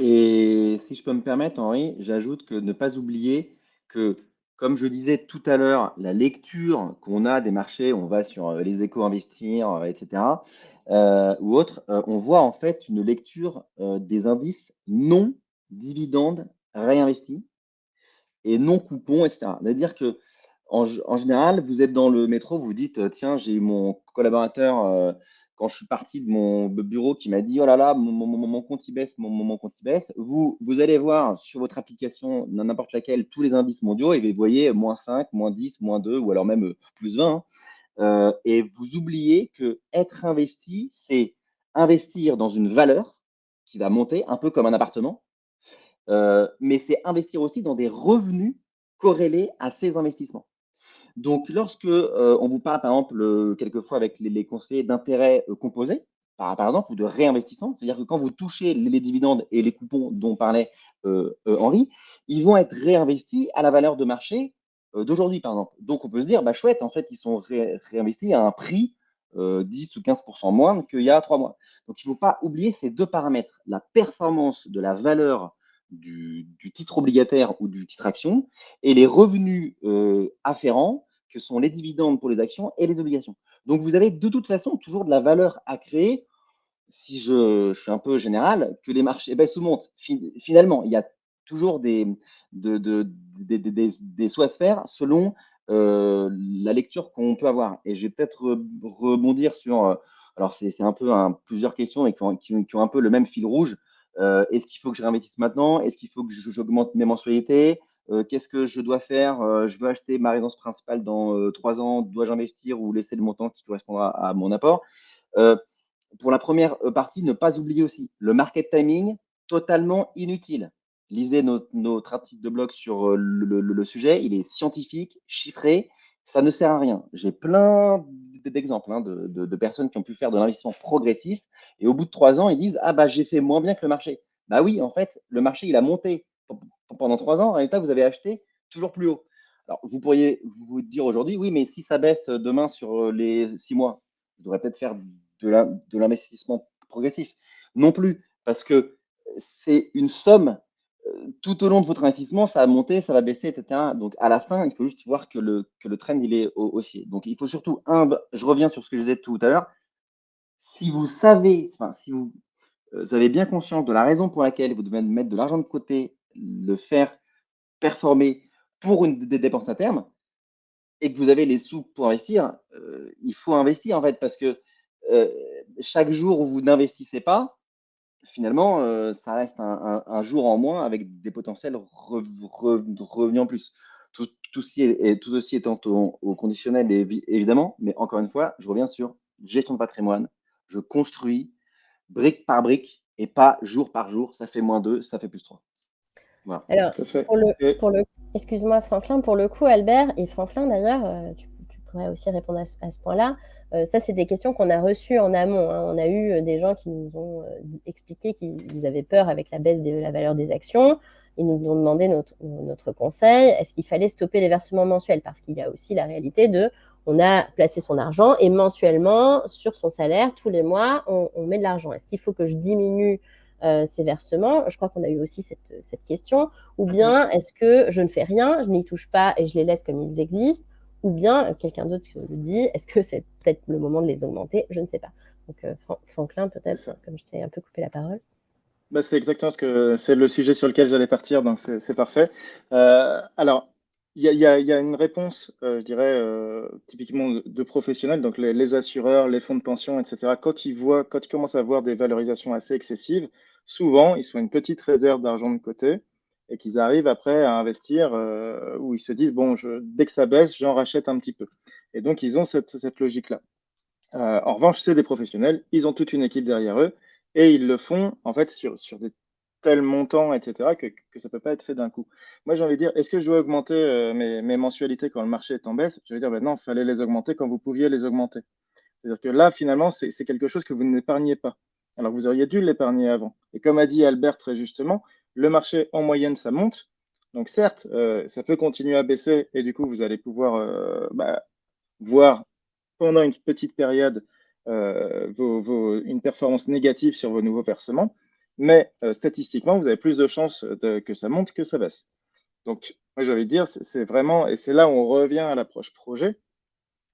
Speaker 4: Et si je peux me permettre, Henri, j'ajoute que ne pas oublier que, comme je disais tout à l'heure, la lecture qu'on a des marchés, on va sur euh, les échos investir, euh, etc., euh, ou autre, on voit en fait une lecture des indices non dividendes réinvestis et non coupons, etc. C'est-à-dire que en, général, vous êtes dans le métro, vous dites, tiens, j'ai mon collaborateur quand je suis parti de mon bureau qui m'a dit, oh là là, mon, compte y baisse, mon, compte y baisse. Vous, allez voir sur votre application, n'importe laquelle, tous les indices mondiaux et vous voyez moins 5, moins 10, moins 2 ou alors même euh, plus 20. Hein. et vous oubliez que être investi, c'est investir dans une valeur qui va monter, un peu comme un appartement, mais c'est investir aussi dans des revenus corrélés à ces investissements. Donc, lorsque euh, on vous parle, par exemple, euh, quelquefois avec les, conseillers d'intérêt euh, composés, par, exemple, ou de réinvestissement, c'est-à-dire que quand vous touchez les, dividendes et les coupons dont parlait Henri, ils vont être réinvestis à la valeur de marché d'aujourd'hui, par exemple. Donc, on peut se dire, bah, chouette, en fait, ils sont réinvestis à un prix 10 ou 15% moins qu'il y a trois mois. Donc, il ne faut pas oublier ces deux paramètres, la performance de la valeur du, du, titre obligataire ou du titre action et les revenus afférents que sont les dividendes pour les actions et les obligations. Donc, vous avez de toute façon toujours de la valeur à créer, si je, suis un peu général, que les marchés ben, sous-montent. Finalement, il y a toujours des, de, des à se faire selon euh, la lecture qu'on peut avoir. Et je vais peut-être rebondir sur, euh, alors c'est un peu plusieurs questions et qui ont, qui, ont, un peu le même fil rouge. Euh, est-ce qu'il faut que je réinvestisse maintenant? Est-ce qu'il faut que j'augmente mes mensualités? Qu'est-ce que je dois faire? Je veux acheter ma résidence principale dans trois ans, dois-je investir ou laisser le montant qui correspondra à mon apport? Pour la première partie, ne pas oublier aussi le market timing, totalement inutile. Lisez notre, article de blog sur le, sujet, il est scientifique, chiffré, ça ne sert à rien. J'ai plein d'exemples hein, de, personnes qui ont pu faire de l'investissement progressif et au bout de trois ans, ils disent Ah, bah, j'ai fait moins bien que le marché. Bah oui, en fait, le marché, il a monté pendant trois ans. En résultat, vous avez acheté toujours plus haut. Alors, vous pourriez vous dire aujourd'hui Oui, mais si ça baisse demain sur les six mois, je devrais peut-être faire de l'investissement progressif. Non plus, parce que c'est une somme tout au long de votre investissement, ça va monter, ça va baisser, etc. Donc, à la fin, il faut juste voir que le, que le trend, il est haussier. Donc, il faut surtout, un, je reviens sur ce que je disais tout à l'heure, si vous savez, enfin, si vous, euh, avez bien conscience de la raison pour laquelle vous devez mettre de l'argent de côté, le faire performer pour une des dépenses à terme, et que vous avez les sous pour investir, euh, il faut investir en fait, parce que euh, chaque jour où vous n'investissez pas, finalement, euh, ça reste un, jour en moins avec des potentiels revenus en plus. Tout, ceci étant au, conditionnel, évidemment, mais encore une fois, je reviens sur gestion de patrimoine. Je construis brique par brique et pas jour par jour. Ça fait moins 2, ça fait plus 3.
Speaker 1: Alors, pour le, pour le excuse-moi Franklin, pour le coup, Albert et Franklin d'ailleurs, euh, tu, pourrais aussi répondre à ce point-là. Euh, ça, c'est des questions qu'on a reçues en amont. Hein. On a eu euh, des gens qui nous ont expliqué qu'ils avaient peur avec la baisse de la valeur des actions. Ils nous ont demandé notre, notre conseil. Est-ce qu'il fallait stopper les versements mensuels? Parce qu'il y a aussi la réalité de on a placé son argent et mensuellement, sur son salaire, tous les mois, on, met de l'argent. Est-ce qu'il faut que je diminue ces versements Je crois qu'on a eu aussi cette, cette question. Ou bien est-ce que je ne fais rien, je n'y touche pas et je les laisse comme ils existent? Ou bien quelqu'un d'autre le dit, est-ce que c'est peut-être le moment de les augmenter? Je ne sais pas. Donc, euh, Franklin, peut-être, comme je t'ai un peu coupé la parole.
Speaker 2: Bah, c'est exactement ce que c'est le sujet sur lequel j'allais partir, donc c'est parfait. Euh, alors, il y, a une réponse, euh, je dirais, typiquement de, professionnels, donc les, assureurs, les fonds de pension, etc. Quand ils voient, quand ils commencent à voir des valorisations assez excessives, souvent, ils font une petite réserve d'argent de côté et qu'ils arrivent après à investir euh, où ils se disent bon, dès que ça baisse, j'en rachète un petit peu. Et donc, ils ont cette, logique-là. Euh, en revanche, c'est des professionnels, ils ont toute une équipe derrière eux et ils le font en fait sur, sur des tels montants, etc., que, ça ne peut pas être fait d'un coup. Moi, j'ai envie de dire, est-ce que je dois augmenter euh, mes, mes, mensualités quand le marché est en baisse? Je vais dire, ben non, il fallait les augmenter quand vous pouviez les augmenter. C'est-à-dire que là, finalement, c'est quelque chose que vous n'épargnez pas. Alors, vous auriez dû l'épargner avant. Et comme a dit Albert très justement, le marché, en moyenne, ça monte. Donc certes, euh, ça peut continuer à baisser et du coup, vous allez pouvoir euh, bah, voir pendant une petite période euh, une performance négative sur vos nouveaux versements. Mais statistiquement, vous avez plus de chances que ça monte que ça baisse. Donc, moi, de dire, c'est vraiment, et c'est là où on revient à l'approche projet.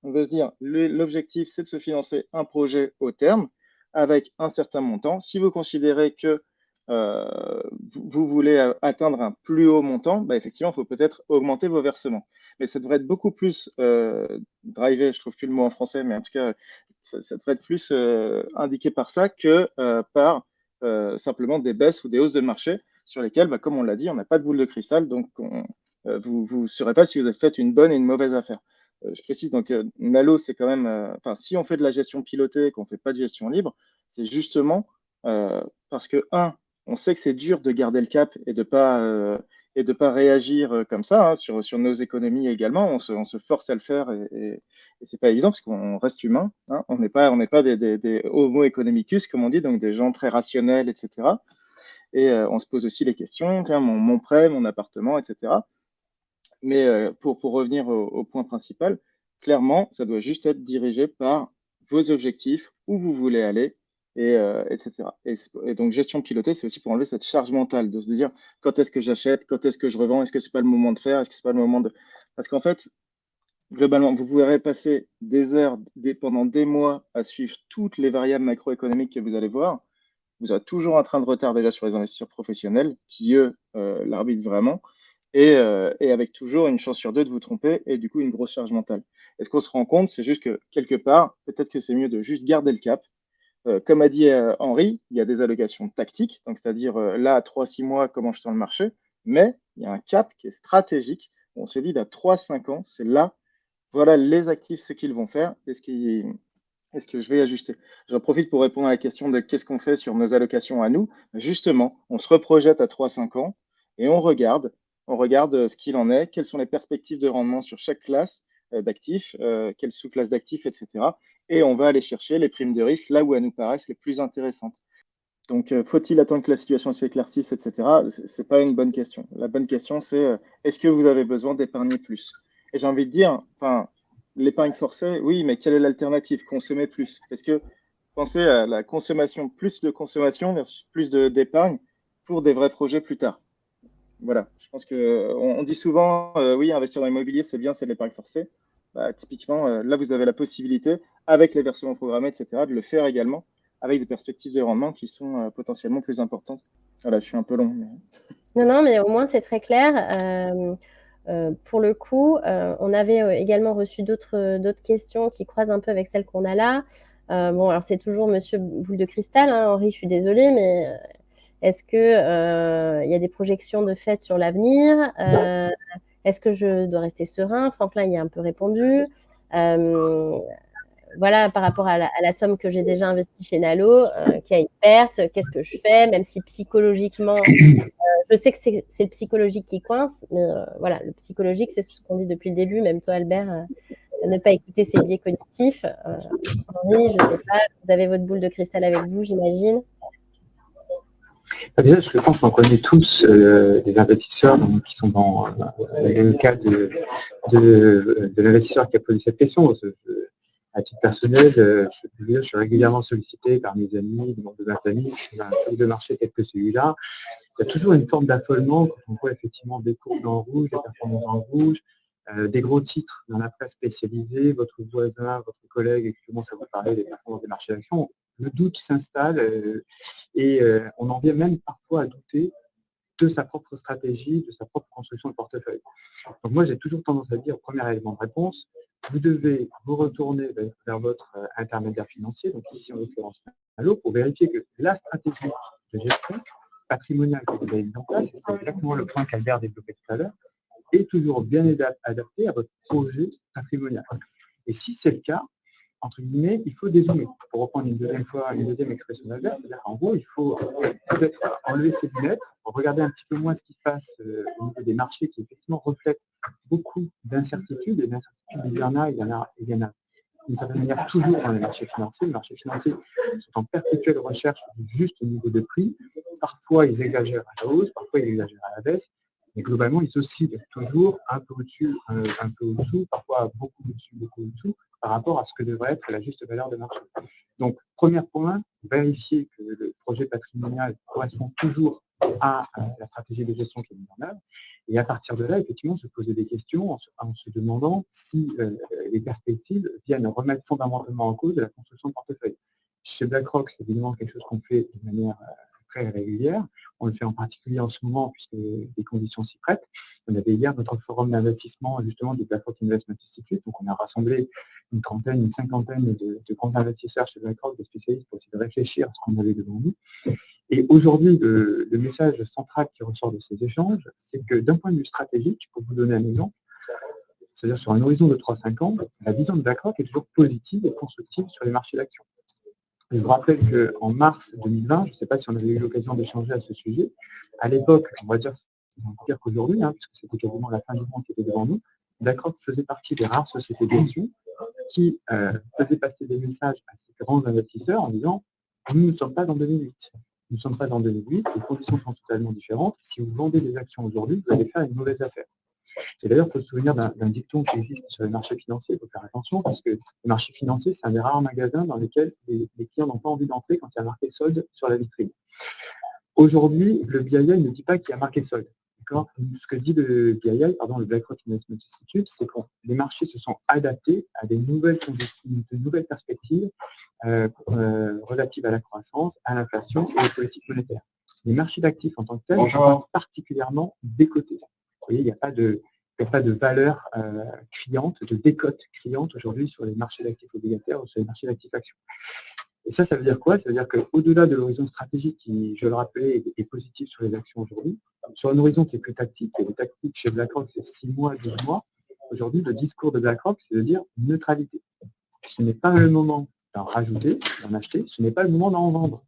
Speaker 2: On veut se dire, l'objectif, c'est de se financer un projet au terme avec un certain montant. Si vous considérez que euh, vous voulez atteindre un plus haut montant, bah effectivement, il faut peut-être augmenter vos versements. Mais ça devrait être beaucoup plus euh, drivé, je trouve plus le mot en français, mais en tout cas, ça, devrait être plus euh, indiqué par ça que euh, par euh, simplement des baisses ou des hausses de marché sur lesquelles, bah, comme on l'a dit, on n'a pas de boule de cristal, donc on, vous ne saurez pas si vous avez fait une bonne et une mauvaise affaire. Je précise, donc Nalo, c'est quand même, enfin, si on fait de la gestion pilotée et qu'on ne fait pas de gestion libre, c'est justement parce que, un, on sait que c'est dur de garder le cap et de pas euh, et pas réagir euh, comme ça hein, sur, sur nos économies également. On se, on se force à le faire et, et, et c'est pas évident parce qu'on reste humain. Hein. On n'est pas on pas des, des, homo economicus comme on dit, donc des gens très rationnels, etc. Et euh, on se pose aussi les questions, mon prêt, mon appartement, etc. Mais pour, pour revenir au, point principal, clairement, ça doit juste être dirigé par vos objectifs, où vous voulez aller, et, euh, etc. Et, donc, gestion pilotée, c'est aussi pour enlever cette charge mentale, de se dire quand est-ce que j'achète, quand est-ce que je revends, est-ce que c'est pas le moment de faire, est-ce que c'est pas le moment de. Parce qu'en fait, globalement, vous pourrez passer des heures, pendant des mois à suivre toutes les variables macroéconomiques que vous allez voir. Vous aurez toujours un train de retard déjà sur les investisseurs professionnels qui, eux, euh, l'arbitrent vraiment. Et, euh, et, avec toujours une chance sur deux de vous tromper et du coup une grosse charge mentale. Et ce qu'on se rend compte, c'est juste que quelque part, peut-être que c'est mieux de juste garder le cap, euh, comme a dit euh, Henri, il y a des allocations tactiques, donc c'est-à-dire là, à 3-6 mois, comment je sens le marché, mais il y a un cap qui est stratégique. On se dit, d'à 3-5 ans, c'est là, voilà les actifs, ce qu'ils vont faire et ce, que je vais ajuster J'en profite pour répondre à la question de qu'est-ce qu'on fait sur nos allocations à nous. Justement, on se reprojette à 3-5 ans et on regarde, on regarde ce qu'il en est, quelles sont les perspectives de rendement sur chaque classe euh, d'actifs, euh, quelle sous-classe d'actifs, etc. Et on va aller chercher les primes de risque là où elles nous paraissent les plus intéressantes. Donc, euh, faut-il attendre que la situation s'éclaircisse, etc. Ce n'est pas une bonne question. La bonne question, c'est est-ce que vous avez besoin d'épargner plus? Et j'ai envie de dire, enfin, l'épargne forcée, oui, mais quelle est l'alternative? Consommer plus. Est-ce que pensez à la consommation, plus de consommation versus plus d'épargne pour des vrais projets plus tard? Voilà, je pense qu'on on dit souvent, oui, investir dans l'immobilier, c'est bien, c'est l'épargne forcée. Bah, typiquement, euh, là, vous avez la possibilité, avec les versements programmés, etc., de le faire également avec des perspectives de rendement qui sont euh, potentiellement plus importantes. Voilà, je suis un peu long.
Speaker 1: Non, non, mais au moins, c'est très clair. Euh, pour le coup, on avait également reçu d'autres questions qui croisent un peu avec celles qu'on a là. bon, alors c'est toujours Monsieur Boule de Cristal, hein, Henri, je suis désolée, mais est-ce qu'il il y a des projections de fait sur l'avenir? Est-ce que je dois rester serein? Franklin y a un peu répondu. Euh, voilà, par rapport à la, somme que j'ai déjà investie chez Nalo, euh, qui a une perte, qu'est-ce que je fais? Même si psychologiquement, euh, je sais que c'est le psychologique qui coince, mais voilà, le psychologique, c'est ce qu'on dit depuis le début, même toi, Albert, ne pas écouter ses biais cognitifs. Henri, je ne sais pas, vous avez votre boule de cristal avec vous, j'imagine.
Speaker 3: Déjà, je pense qu'on connaît tous euh, des investisseurs qui sont dans, le cas de, l'investisseur qui a posé cette question. à titre personnel, euh, je, suis régulièrement sollicité par mes amis, des membres de ma famille, qui un un de marché tel que celui-là. Il y a toujours une forme d'affolement quand on voit effectivement des courbes en rouge, des performances en rouge, euh, des gros titres dans la presse spécialisée, votre voisin, votre collègue qui commence à vous parler des performances des marchés d'actions le doute s'installe euh, et euh, on en vient même parfois à douter de sa propre stratégie, de sa propre construction de portefeuille. Donc moi, j'ai toujours tendance à dire, premier élément de réponse, vous devez vous retourner vers votre euh, intermédiaire financier, donc ici en l'occurrence Allo, pour vérifier que la stratégie de gestion patrimoniale que vous avez mise en place, c'est exactement le point qu'Albert développait tout à l'heure, est toujours bien adapté à votre projet patrimonial. Et si c'est le cas, entre guillemets, il faut dézoomer. Pour reprendre une deuxième fois, une deuxième expression d'Albert, c'est-à-dire qu'en gros, il faut peut-être enlever ses lunettes, regarder un petit peu moins ce qui se passe euh, au niveau des marchés qui effectivement reflètent beaucoup d'incertitudes, et d'incertitudes, il y en a, il y en a, il y en a d'une certaine manière toujours dans les marchés financiers. Les marchés financiers sont en perpétuelle recherche du juste niveau de prix. Parfois, ils exagèrent à la hausse, parfois, ils exagèrent à la baisse. Mais globalement, ils oscillent toujours un peu au-dessus, un, peu au-dessous, parfois beaucoup au-dessus, beaucoup au-dessous, par rapport à ce que devrait être la juste valeur de marché. Donc, premier point, vérifier que le projet patrimonial correspond toujours à la stratégie de gestion qui est mise en œuvre. Et à partir de là, effectivement, se poser des questions en se, demandant si euh, les perspectives viennent remettre fondamentalement en cause de la construction de portefeuille. Chez BlackRock, c'est évidemment quelque chose qu'on fait de manière régulière. On le fait en particulier en ce moment puisque les conditions s'y prêtent. On avait hier notre forum d'investissement justement du BlackRock Investment Institute. Donc on a rassemblé une trentaine, une cinquantaine de, grands investisseurs chez BlackRock, des spécialistes pour essayer de réfléchir à ce qu'on avait devant nous. Et aujourd'hui, le, message central qui ressort de ces échanges, c'est que d'un point de vue stratégique, pour vous donner un exemple, c'est-à-dire sur un horizon de 3-5 ans, la vision de BlackRock est toujours positive et constructive sur les marchés d'actions. Je vous rappelle qu'en mars 2020, je ne sais pas si on avait eu l'occasion d'échanger à ce sujet, à l'époque, on va dire pire qu'aujourd'hui, hein, puisque c'était quasiment la fin du monde qui était devant nous, BlackRock faisait partie des rares sociétés d'actions qui euh, faisaient passer des messages à ces grands investisseurs en disant nous ne sommes pas en 2008. Nous ne sommes pas en 2008, les conditions sont totalement différentes. Si vous vendez des actions aujourd'hui, vous allez faire une mauvaise affaire. Et d'ailleurs, il faut se souvenir d'un dicton qui existe sur les marchés financiers, il faut faire attention, parce que les marchés financiers, c'est un des rares magasins dans lesquels les, clients n'ont pas envie d'entrer quand il y a marqué solde sur la vitrine. Aujourd'hui, le BII ne dit pas qu'il y a marqué solde. Ce que dit le BII, pardon, le BlackRock Investment Institute, c'est que les marchés se sont adaptés à des nouvelles de nouvelles perspectives euh, euh, relatives à la croissance, à l'inflation et aux politiques monétaires. Les marchés d'actifs en tant que tels sont particulièrement décotés voyez, il n'y a pas de, de valeur euh, criante, de décote criante aujourd'hui sur les marchés d'actifs obligataires ou sur les marchés d'actifs actions. Et ça, ça veut dire quoi? Ça veut dire qu'au-delà de l'horizon stratégique qui, je le rappelais, est positif sur les actions aujourd'hui, sur un horizon qui est plus tactique, et le tactique chez BlackRock, c'est 6 mois, 12 mois, aujourd'hui, le discours de BlackRock, c'est de dire neutralité. Ce n'est pas le moment d'en rajouter, d'en acheter, ce n'est pas le moment d'en vendre.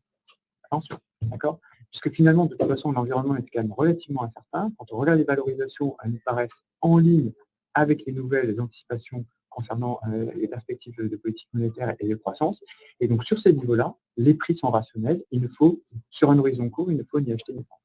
Speaker 3: Attention, d'accord? Puisque finalement, de toute façon, l'environnement est quand même relativement incertain. Quand on regarde les valorisations, elles nous paraissent en ligne avec les nouvelles anticipations concernant euh, les perspectives de politique monétaire et de croissance. Et donc, sur ces niveaux-là, les prix sont rationnels. Il ne faut, sur un horizon court, il ne faut ni acheter ni vendre.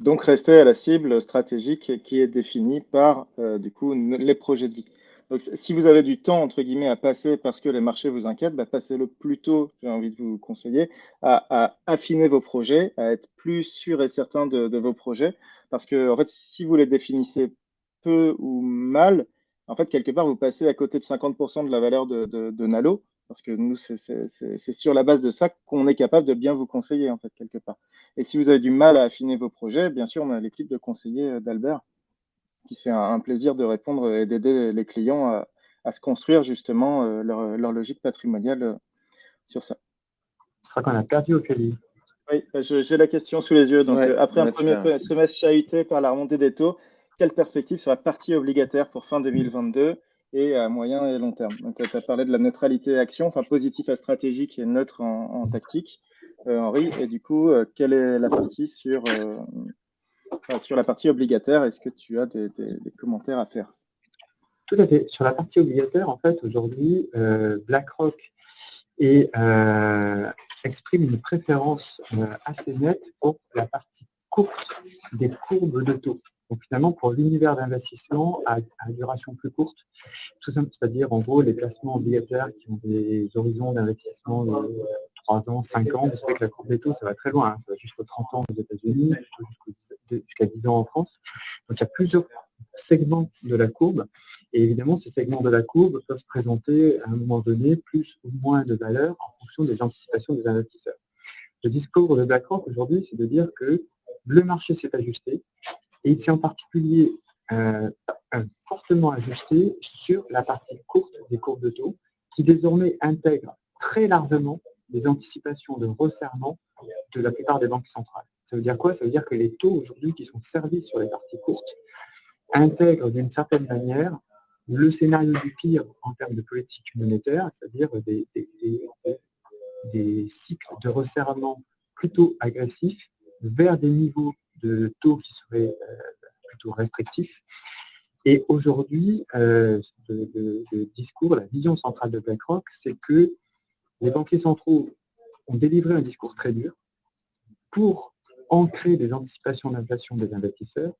Speaker 2: Donc, rester à la cible stratégique qui est définie par, euh, du coup, les projets de vie. Donc, si vous avez du temps, entre guillemets, à passer parce que les marchés vous inquiètent, bah, passez-le plus tôt, j'ai envie de vous conseiller, à, affiner vos projets, à être plus sûr et certain de, vos projets. Parce que, en fait, si vous les définissez peu ou mal, en fait, quelque part, vous passez à côté de 50% de la valeur de, de, Nalo, parce que nous, c'est sur la base de ça qu'on est capable de bien vous conseiller, en fait, quelque part. Et si vous avez du mal à affiner vos projets, bien sûr, on a l'équipe de conseillers d'Albert qui se fait un, plaisir de répondre et d'aider les clients à, se construire justement euh, leur, logique patrimoniale euh, sur ça.
Speaker 3: Je crois qu'on a perdu Ophélie.
Speaker 2: Oui, bah, j'ai la question sous les yeux. Donc, euh, après un premier semestre chahuté par la remontée des taux, quelle perspective sur la partie obligataire pour fin 2022 et à moyen et long terme? Donc, tu as parlé de la neutralité action, enfin positif à stratégique et neutre en, tactique, Henri. Et du coup, quelle est la partie sur sur la partie obligataire, est-ce que tu as des, commentaires à faire?
Speaker 3: Tout à fait. Sur la partie obligataire, en fait, aujourd'hui, euh, BlackRock euh, exprime une préférence euh, assez nette pour la partie courte des courbes de taux. Donc finalement, pour l'univers d'investissement à, duration plus courte, tout simple, c'est-à-dire en gros les placements obligataires qui ont des horizons d'investissement 3 ans, 5 ans, vous savez que la courbe des taux, ça va très loin, hein. ça va jusqu'aux 30 ans aux États-Unis, jusqu'à 10 ans en France. Donc il y a plusieurs segments de la courbe, et évidemment ces segments de la courbe peuvent présenter à un moment donné plus ou moins de valeur en fonction des anticipations des investisseurs. Le discours de BlackRock aujourd'hui, c'est de dire que le marché s'est ajusté, et il s'est en particulier euh, fortement ajusté sur la partie courte des courbes de taux, qui désormais intègre très largement les anticipations de resserrement de la plupart des banques centrales. Ça veut dire quoi? Ça veut dire que les taux aujourd'hui qui sont servis sur les parties courtes intègrent d'une certaine manière le scénario du pire en termes de politique monétaire, c'est-à-dire des, des, cycles de resserrement plutôt agressifs vers des niveaux de taux qui seraient euh, plutôt restrictifs. Et aujourd'hui, euh, le, discours, la vision centrale de BlackRock, c'est que les banquiers centraux ont délivré un discours très dur pour ancrer des anticipations d'inflation des investisseurs,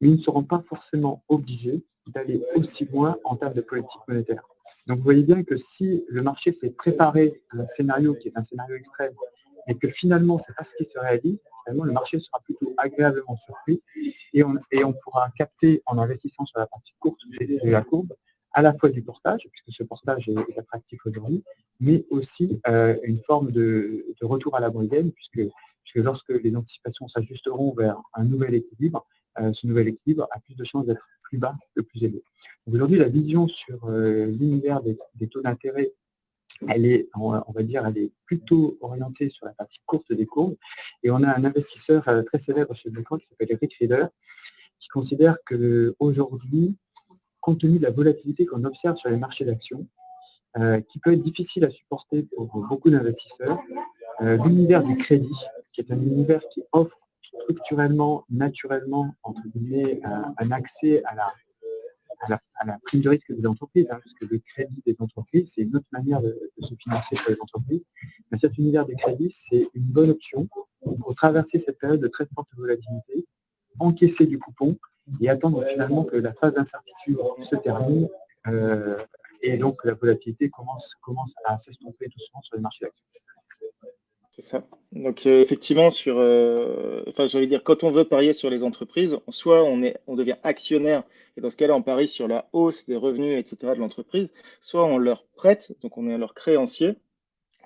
Speaker 3: mais ils ne seront pas forcément obligés d'aller aussi loin en termes de politique monétaire. Donc vous voyez bien que si le marché s'est préparé à un scénario qui est un scénario extrême et que finalement ce n'est pas ce qui se réalise, finalement le marché sera plutôt agréablement surpris et on, et on pourra capter en investissant sur la partie courte de la courbe à la fois du portage, puisque ce portage est, attractif aujourd'hui, mais aussi euh, une forme de, retour à la moyenne, puisque, lorsque les anticipations s'ajusteront vers un nouvel équilibre, euh, ce nouvel équilibre a plus de chances d'être plus bas que plus élevé. Aujourd'hui, la vision sur euh, l'univers des, taux d'intérêt, elle est, on va dire, elle est plutôt orientée sur la partie courte des courbes. Et on a un investisseur très célèbre chez BlackRock qui s'appelle Rick Rieder, qui considère qu'aujourd'hui, compte tenu de la volatilité qu'on observe sur les marchés d'actions, euh, qui peut être difficile à supporter pour beaucoup d'investisseurs, euh, l'univers du crédit, qui est un univers qui offre structurellement, naturellement, entre guillemets, un, accès à la, prime de risque des entreprises, hein, puisque le crédit des entreprises, c'est une autre manière de, se financer pour les entreprises. Mais cet univers du crédit, c'est une bonne option pour traverser cette période de très forte volatilité, encaisser du coupon et attendre finalement que la phase d'incertitude se termine euh, et donc la volatilité commence, commence à s'estomper doucement sur les marchés d'actions.
Speaker 2: C'est ça. Donc euh, effectivement, sur, euh, dire, quand on veut parier sur les entreprises, soit on, est, on devient actionnaire, et dans ce cas-là, on parie sur la hausse des revenus, etc. de l'entreprise, soit on leur prête, donc on est leur créancier,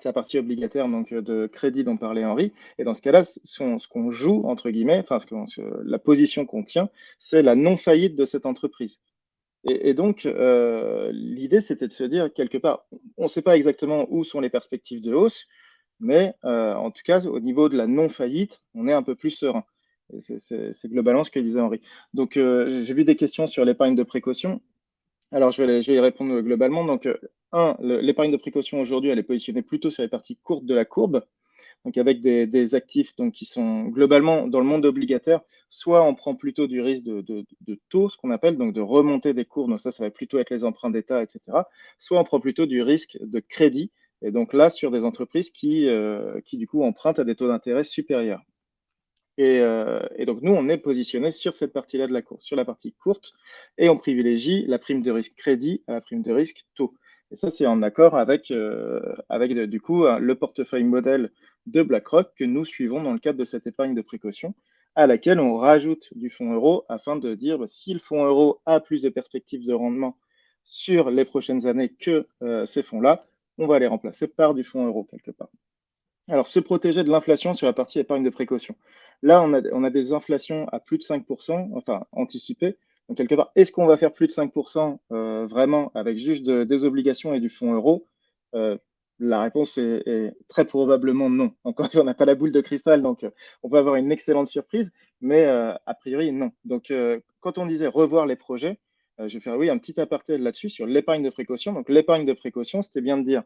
Speaker 2: c'est la partie obligataire donc, euh, de crédit dont parlait Henri. Et dans ce cas-là, ce qu'on joue, entre guillemets, enfin, ce la position qu'on tient, c'est la non-faillite de cette entreprise. Et, donc, l'idée, c'était de se dire, quelque part, on ne sait pas exactement où sont les perspectives de hausse, mais en tout cas, au niveau de la non-faillite, on est un peu plus serein. C'est globalement ce que disait Henri. Donc, j'ai vu des questions sur l'épargne de précaution. Alors, je vais, je vais, y répondre globalement. Donc, un, l'épargne de précaution aujourd'hui, elle est positionnée plutôt sur les parties courtes de la courbe donc avec des, actifs qui sont globalement dans le monde obligataire, soit on prend plutôt du risque de, taux, ce qu'on appelle, donc de remonter des cours, donc ça, ça va plutôt être les emprunts d'État, etc., soit on prend plutôt du risque de crédit, et donc là, sur des entreprises qui, euh, du coup, empruntent à des taux d'intérêt supérieurs. Et, euh, et, donc, nous, on est positionné sur cette partie-là de la course, sur la partie courte, et on privilégie la prime de risque crédit à la prime de risque taux. Et ça, c'est en accord avec, euh, avec du coup, le portefeuille modèle de BlackRock que nous suivons dans le cadre de cette épargne de précaution, à laquelle on rajoute du fonds euro afin de dire bah, si le fonds euro a plus de perspectives de rendement sur les prochaines années que euh, ces fonds-là, on va les remplacer par du fonds euro quelque part. Alors, se protéger de l'inflation sur la partie épargne de précaution. Là, on a des inflations à plus de 5%, enfin anticipées, donc, quelque part, est-ce qu'on va faire plus de 5% euh, vraiment avec juste des obligations et du fonds euro? Euh, La réponse est, très probablement non. Encore une fois, on n'a pas la boule de cristal, donc euh, on peut avoir une excellente surprise, mais a priori, non. Donc, quand on disait revoir les projets, je vais faire oui, un petit aparté là-dessus sur l'épargne de précaution. Donc, l'épargne de précaution, c'était bien de dire,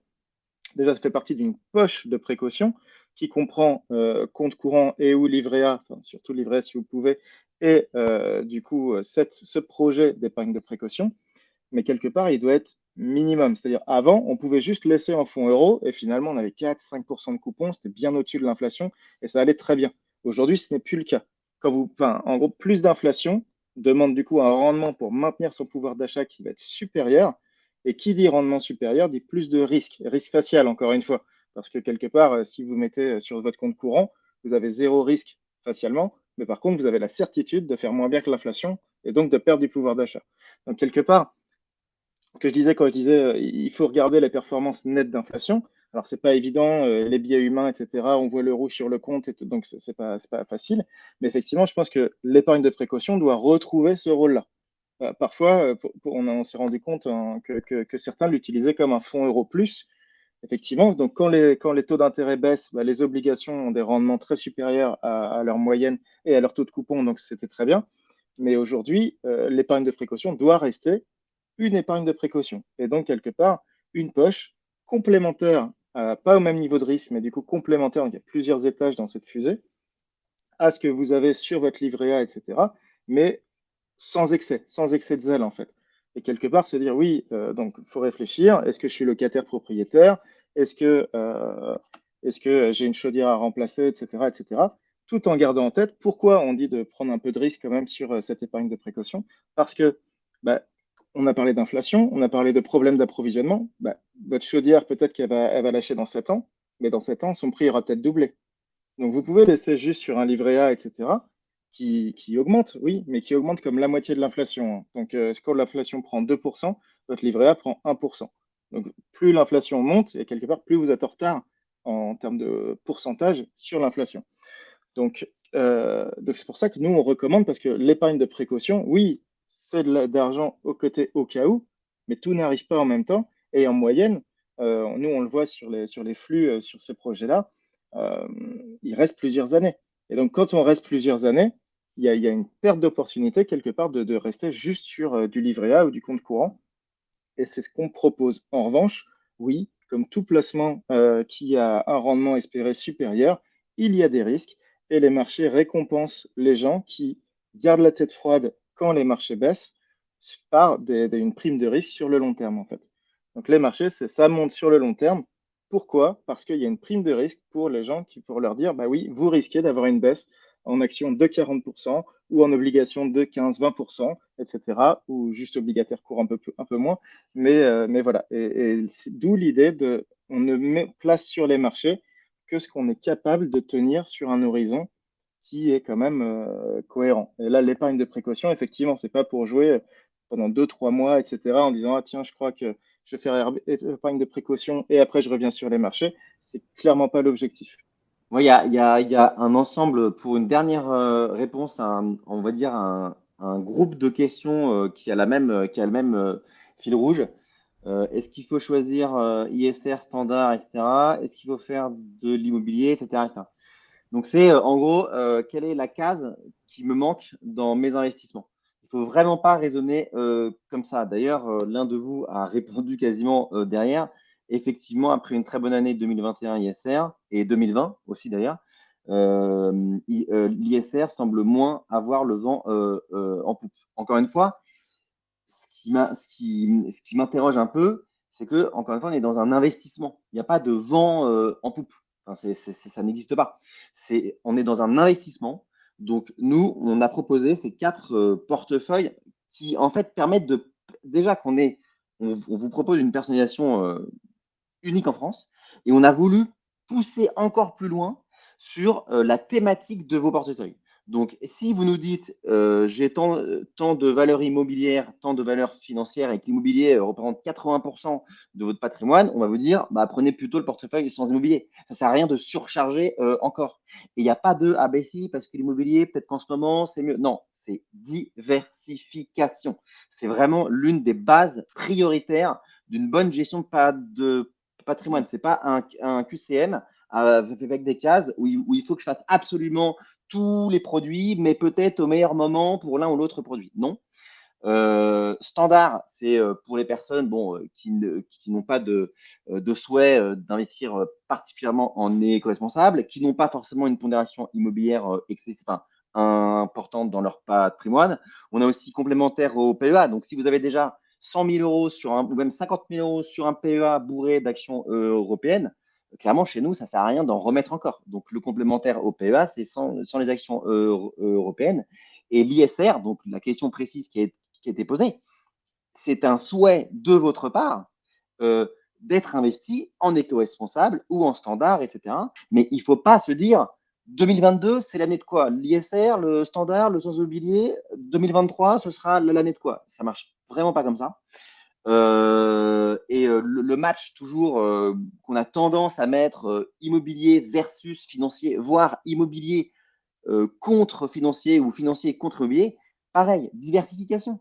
Speaker 2: déjà, ça fait partie d'une poche de précaution qui comprend compte courant et ou livret A, surtout livret A si vous pouvez, et euh, du coup cette, ce projet d'épargne de précaution, mais quelque part, il doit être minimum. C'est-à-dire, avant, on pouvait juste laisser en fonds euros et finalement, on avait 4-5% de coupons, c'était bien au-dessus de l'inflation et ça allait très bien. Aujourd'hui, ce n'est plus le cas. Quand vous, en gros, plus d'inflation demande du coup un rendement pour maintenir son pouvoir d'achat qui va être supérieur. Et qui dit rendement supérieur dit plus de risque, risque facial, encore une fois. Parce que quelque part, euh, si vous mettez euh, sur votre compte courant, vous avez zéro risque facialement mais par contre, vous avez la certitude de faire moins bien que l'inflation et donc de perdre du pouvoir d'achat. Donc, quelque part, ce que je disais quand je disais euh, il faut regarder les performances nettes d'inflation. Alors, c'est pas évident, euh, les biais humains, etc. On voit le rouge sur le compte, et donc c'est pas, pas facile. Mais effectivement, je pense que l'épargne de précaution doit retrouver ce rôle-là. Euh, parfois, on, s'est rendu compte hein, que, certains l'utilisaient comme un fonds euro plus, Effectivement, donc quand les, taux d'intérêt baissent, bah, les obligations ont des rendements très supérieurs à, leur moyenne et à leur taux de coupon, donc c'était très bien. Mais aujourd'hui, euh, l'épargne de précaution doit rester une épargne de précaution. Et donc, quelque part, une poche complémentaire, pas au même niveau de risque, mais du coup complémentaire, il y a plusieurs étages dans cette fusée, à ce que vous avez sur votre livret A, etc., mais sans excès, sans excès de zèle en fait. Et quelque part, se dire, oui, euh, donc il faut réfléchir, est-ce que je suis locataire propriétaire? Est-ce que, euh, j'ai une chaudière à remplacer, etc., etc. Tout en gardant en tête pourquoi on dit de prendre un peu de risque quand même sur euh, cette épargne de précaution. Parce que, bah, on a parlé d'inflation, on a parlé de problèmes d'approvisionnement. Bah, votre chaudière, peut-être qu'elle va, elle va lâcher dans 7 ans, mais dans 7 ans, son prix aura peut-être doublé. Donc vous pouvez laisser juste sur un livret A, etc qui, augmente, oui, mais qui augmente comme la moitié de l'inflation. Donc, euh, quand l'inflation prend 2%, votre livret A prend 1%. Donc, plus l'inflation monte, et quelque part, plus vous êtes en retard en termes de pourcentage sur l'inflation. Donc, euh, c'est pour ça que nous, on recommande, parce que l'épargne de précaution, oui, c'est de l'argent au côté au cas où, mais tout n'arrive pas en même temps. Et en moyenne, euh, nous, on le voit sur les, sur les flux, sur ces projets-là, il reste plusieurs années. Et donc, quand on reste plusieurs années, il y a, une perte d'opportunité quelque part de, rester juste sur euh, du livret A ou du compte courant. Et c'est ce qu'on propose. En revanche, oui, comme tout placement euh, qui a un rendement espéré supérieur, il y a des risques et les marchés récompensent les gens qui gardent la tête froide quand les marchés baissent par une prime de risque sur le long terme en fait. Donc les marchés, ça monte sur le long terme. Pourquoi? Parce qu'il y a une prime de risque pour les gens qui, pour leur dire, bah oui, vous risquez d'avoir une baisse en action de 40% ou en obligation de 15-20%, etc. Ou juste obligataire court un peu, moins. Mais, euh, mais voilà. Et, d'où l'idée de, on ne met place sur les marchés que ce qu'on est capable de tenir sur un horizon qui est quand même euh, cohérent. Et là, l'épargne de précaution, effectivement, c'est pas pour jouer pendant 2-3 mois, etc., en disant, ah tiens, je crois que je vais faire épargne de précaution et après je reviens sur les marchés. C'est clairement pas l'objectif.
Speaker 4: Il y a, un ensemble pour une dernière euh, réponse, on va dire un, un groupe de questions la même, qui a le même fil rouge. Est-ce qu'il faut choisir ISR standard, etc. Est-ce qu'il faut faire de l'immobilier, etc., Donc, c'est en gros, quelle est la case qui me manque dans mes investissements? Il faut vraiment pas raisonner comme ça. D'ailleurs, l'un de vous a répondu quasiment derrière effectivement, après une très bonne année 2021 ISR et 2020 aussi d'ailleurs, euh, euh, l'ISR semble moins avoir le vent euh, en poupe. Encore une fois, ce qui m'interroge un peu, c'est que, encore une fois, on est dans un investissement. Il n'y a pas de vent en poupe. ça n'existe pas. on est dans un investissement. Donc, nous, on a proposé ces quatre portefeuilles qui, en fait, permettent de. Déjà qu'on est. On, vous propose une personnalisation unique en France. Et on a voulu pousser encore plus loin sur euh, la thématique de vos portefeuilles. Donc, si vous nous dites euh, j'ai tant, tant, de valeurs immobilières, tant de valeurs financières et que l'immobilier représente 80% de votre patrimoine, on va vous dire bah, prenez plutôt le portefeuille sans immobilier. Ça ne sert à rien de surcharger euh, encore. Et il n'y a pas de ah parce que l'immobilier, peut-être qu'en ce moment, c'est mieux. Non, c'est diversification. C'est vraiment l'une des bases prioritaires d'une bonne gestion de patrimoine. Ce n'est pas un, QCM avec des cases où il, faut que je fasse absolument tous les produits, mais peut-être au meilleur moment pour l'un ou l'autre produit. Non. Euh, standard, c'est euh, pour les personnes bon, euh, qui, n'ont pas de, souhait d'investir particulièrement en éco-responsable, qui n'ont pas forcément une pondération immobilière excessive, importante dans leur patrimoine. On a aussi complémentaire au PEA. Donc, si vous avez déjà 100 000 euros sur un, ou même 50 000 euros sur un PEA bourré d'actions euh, européennes, clairement, chez nous, ça ne sert à rien d'en remettre encore. Donc, le complémentaire au PEA, c'est sans, les actions euh, européennes. Et l'ISR, donc la question précise qui a, qui été posée, c'est un souhait de votre part euh, d'être investi en éco-responsable ou en standard, etc. Mais il ne faut pas se dire 2022, c'est l'année de quoi? L'ISR, le standard, le sans immobilier 2023, ce sera l'année de quoi? Ça marche vraiment pas comme ça. Euh, et euh, le, match toujours euh, qu'on a tendance à mettre immobilier versus financier, voire immobilier contre financier ou financier contre immobilier, pareil, diversification.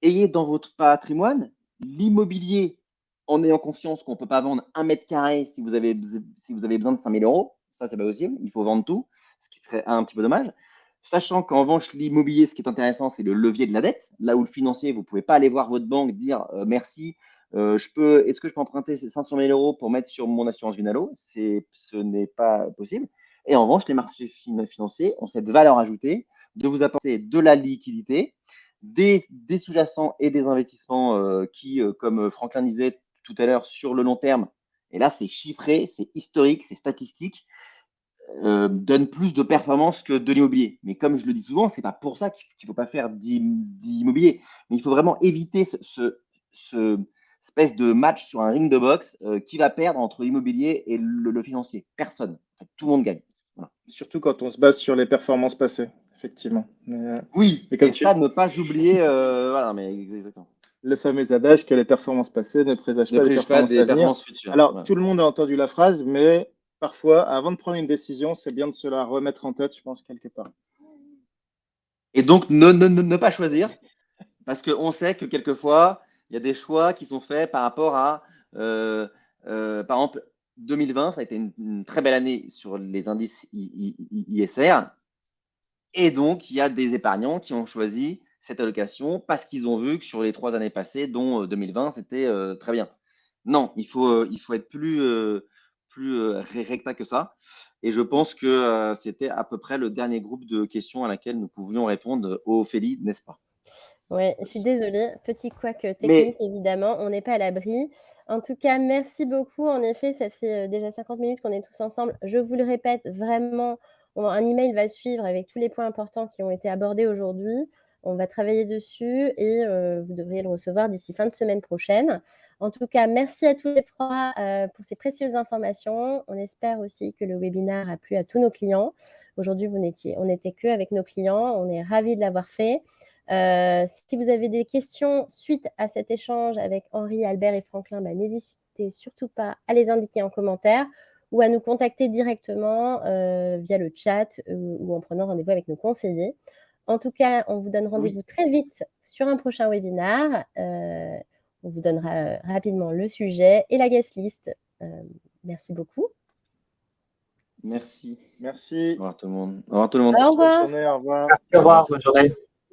Speaker 4: Ayez dans votre patrimoine l'immobilier en ayant conscience qu'on ne peut pas vendre un mètre carré si vous avez, si vous avez besoin de 5000 euros. Ça, c'est pas possible. Il faut vendre tout, ce qui serait un petit peu dommage. Sachant qu'en revanche, l'immobilier, ce qui est intéressant, c'est le levier de la dette. Là où le financier, vous ne pouvez pas aller voir votre banque, dire euh, merci, euh, est-ce que je peux emprunter ces 500 000 euros pour mettre sur mon assurance Vinalo Ce n'est pas possible. Et en revanche, les marchés financiers ont cette valeur ajoutée de vous apporter de la liquidité, des, sous-jacents et des investissements euh, qui, comme Franklin disait tout à l'heure, sur le long terme, et là, c'est chiffré, c'est historique, c'est statistique, euh, donne plus de performance que de l'immobilier. Mais comme je le dis souvent, c'est pas pour ça qu'il ne faut pas faire d'immobilier. Mais il faut vraiment éviter ce, espèce de match sur un ring de boxe euh, qui va perdre entre l'immobilier et le, financier. Personne. tout le monde gagne.
Speaker 2: Surtout quand on se base sur les performances passées, effectivement.
Speaker 4: Euh, oui, mais comme ça, ne pas oublier. voilà, mais exactement
Speaker 2: le fameux adage que les performances passées ne présagent pas, des performances, futures. Alors, tout le monde a entendu la phrase, mais parfois, avant de prendre une décision, c'est bien de se la remettre en tête, je pense, quelque part.
Speaker 4: Et donc, ne, pas choisir, parce qu'on sait que quelquefois, il y a des choix qui sont faits par rapport à, euh, euh, par exemple, 2020, ça a été une, très belle année sur les indices ISR. Et donc, il y a des épargnants qui ont choisi cette allocation parce qu'ils ont vu que sur les trois années passées, dont 2020, euh, c'était très bien. Non, il faut être plus, plus euh, recta que ça. Et je pense que euh, c'était à peu près le dernier groupe de questions à laquelle nous pouvions répondre au Ophélie, n'est-ce pas?
Speaker 1: Oui, je suis désolée. Petit couac technique, évidemment. On n'est pas à l'abri. En tout cas, merci beaucoup. En effet, ça fait euh, déjà 50 minutes qu'on est tous ensemble. Je vous le répète, vraiment, un email va suivre avec tous les points importants qui ont été abordés aujourd'hui. On va travailler dessus et vous devriez le recevoir d'ici fin de semaine prochaine. En tout cas, merci à tous les trois euh, pour ces précieuses informations. On espère aussi que le webinaire a plu à tous nos clients. Aujourd'hui, vous n'étiez, on n'était que avec nos clients. On est ravis de l'avoir fait. Euh, si vous avez des questions suite à cet échange avec Henri, Albert et Franklin, bah, n'hésitez surtout pas à les indiquer en commentaire ou à nous contacter directement euh, via le chat ou en prenant rendez-vous avec nos conseillers. En tout cas, on vous donne rendez-vous très vite sur un prochain webinaire. On vous donnera rapidement le sujet et la guest list. merci beaucoup.
Speaker 4: Merci.
Speaker 2: Merci.
Speaker 4: Au revoir tout le monde. Au revoir tout le monde.
Speaker 1: Au revoir.
Speaker 2: Bonne journée, au revoir.
Speaker 3: Au revoir. Bonne journée.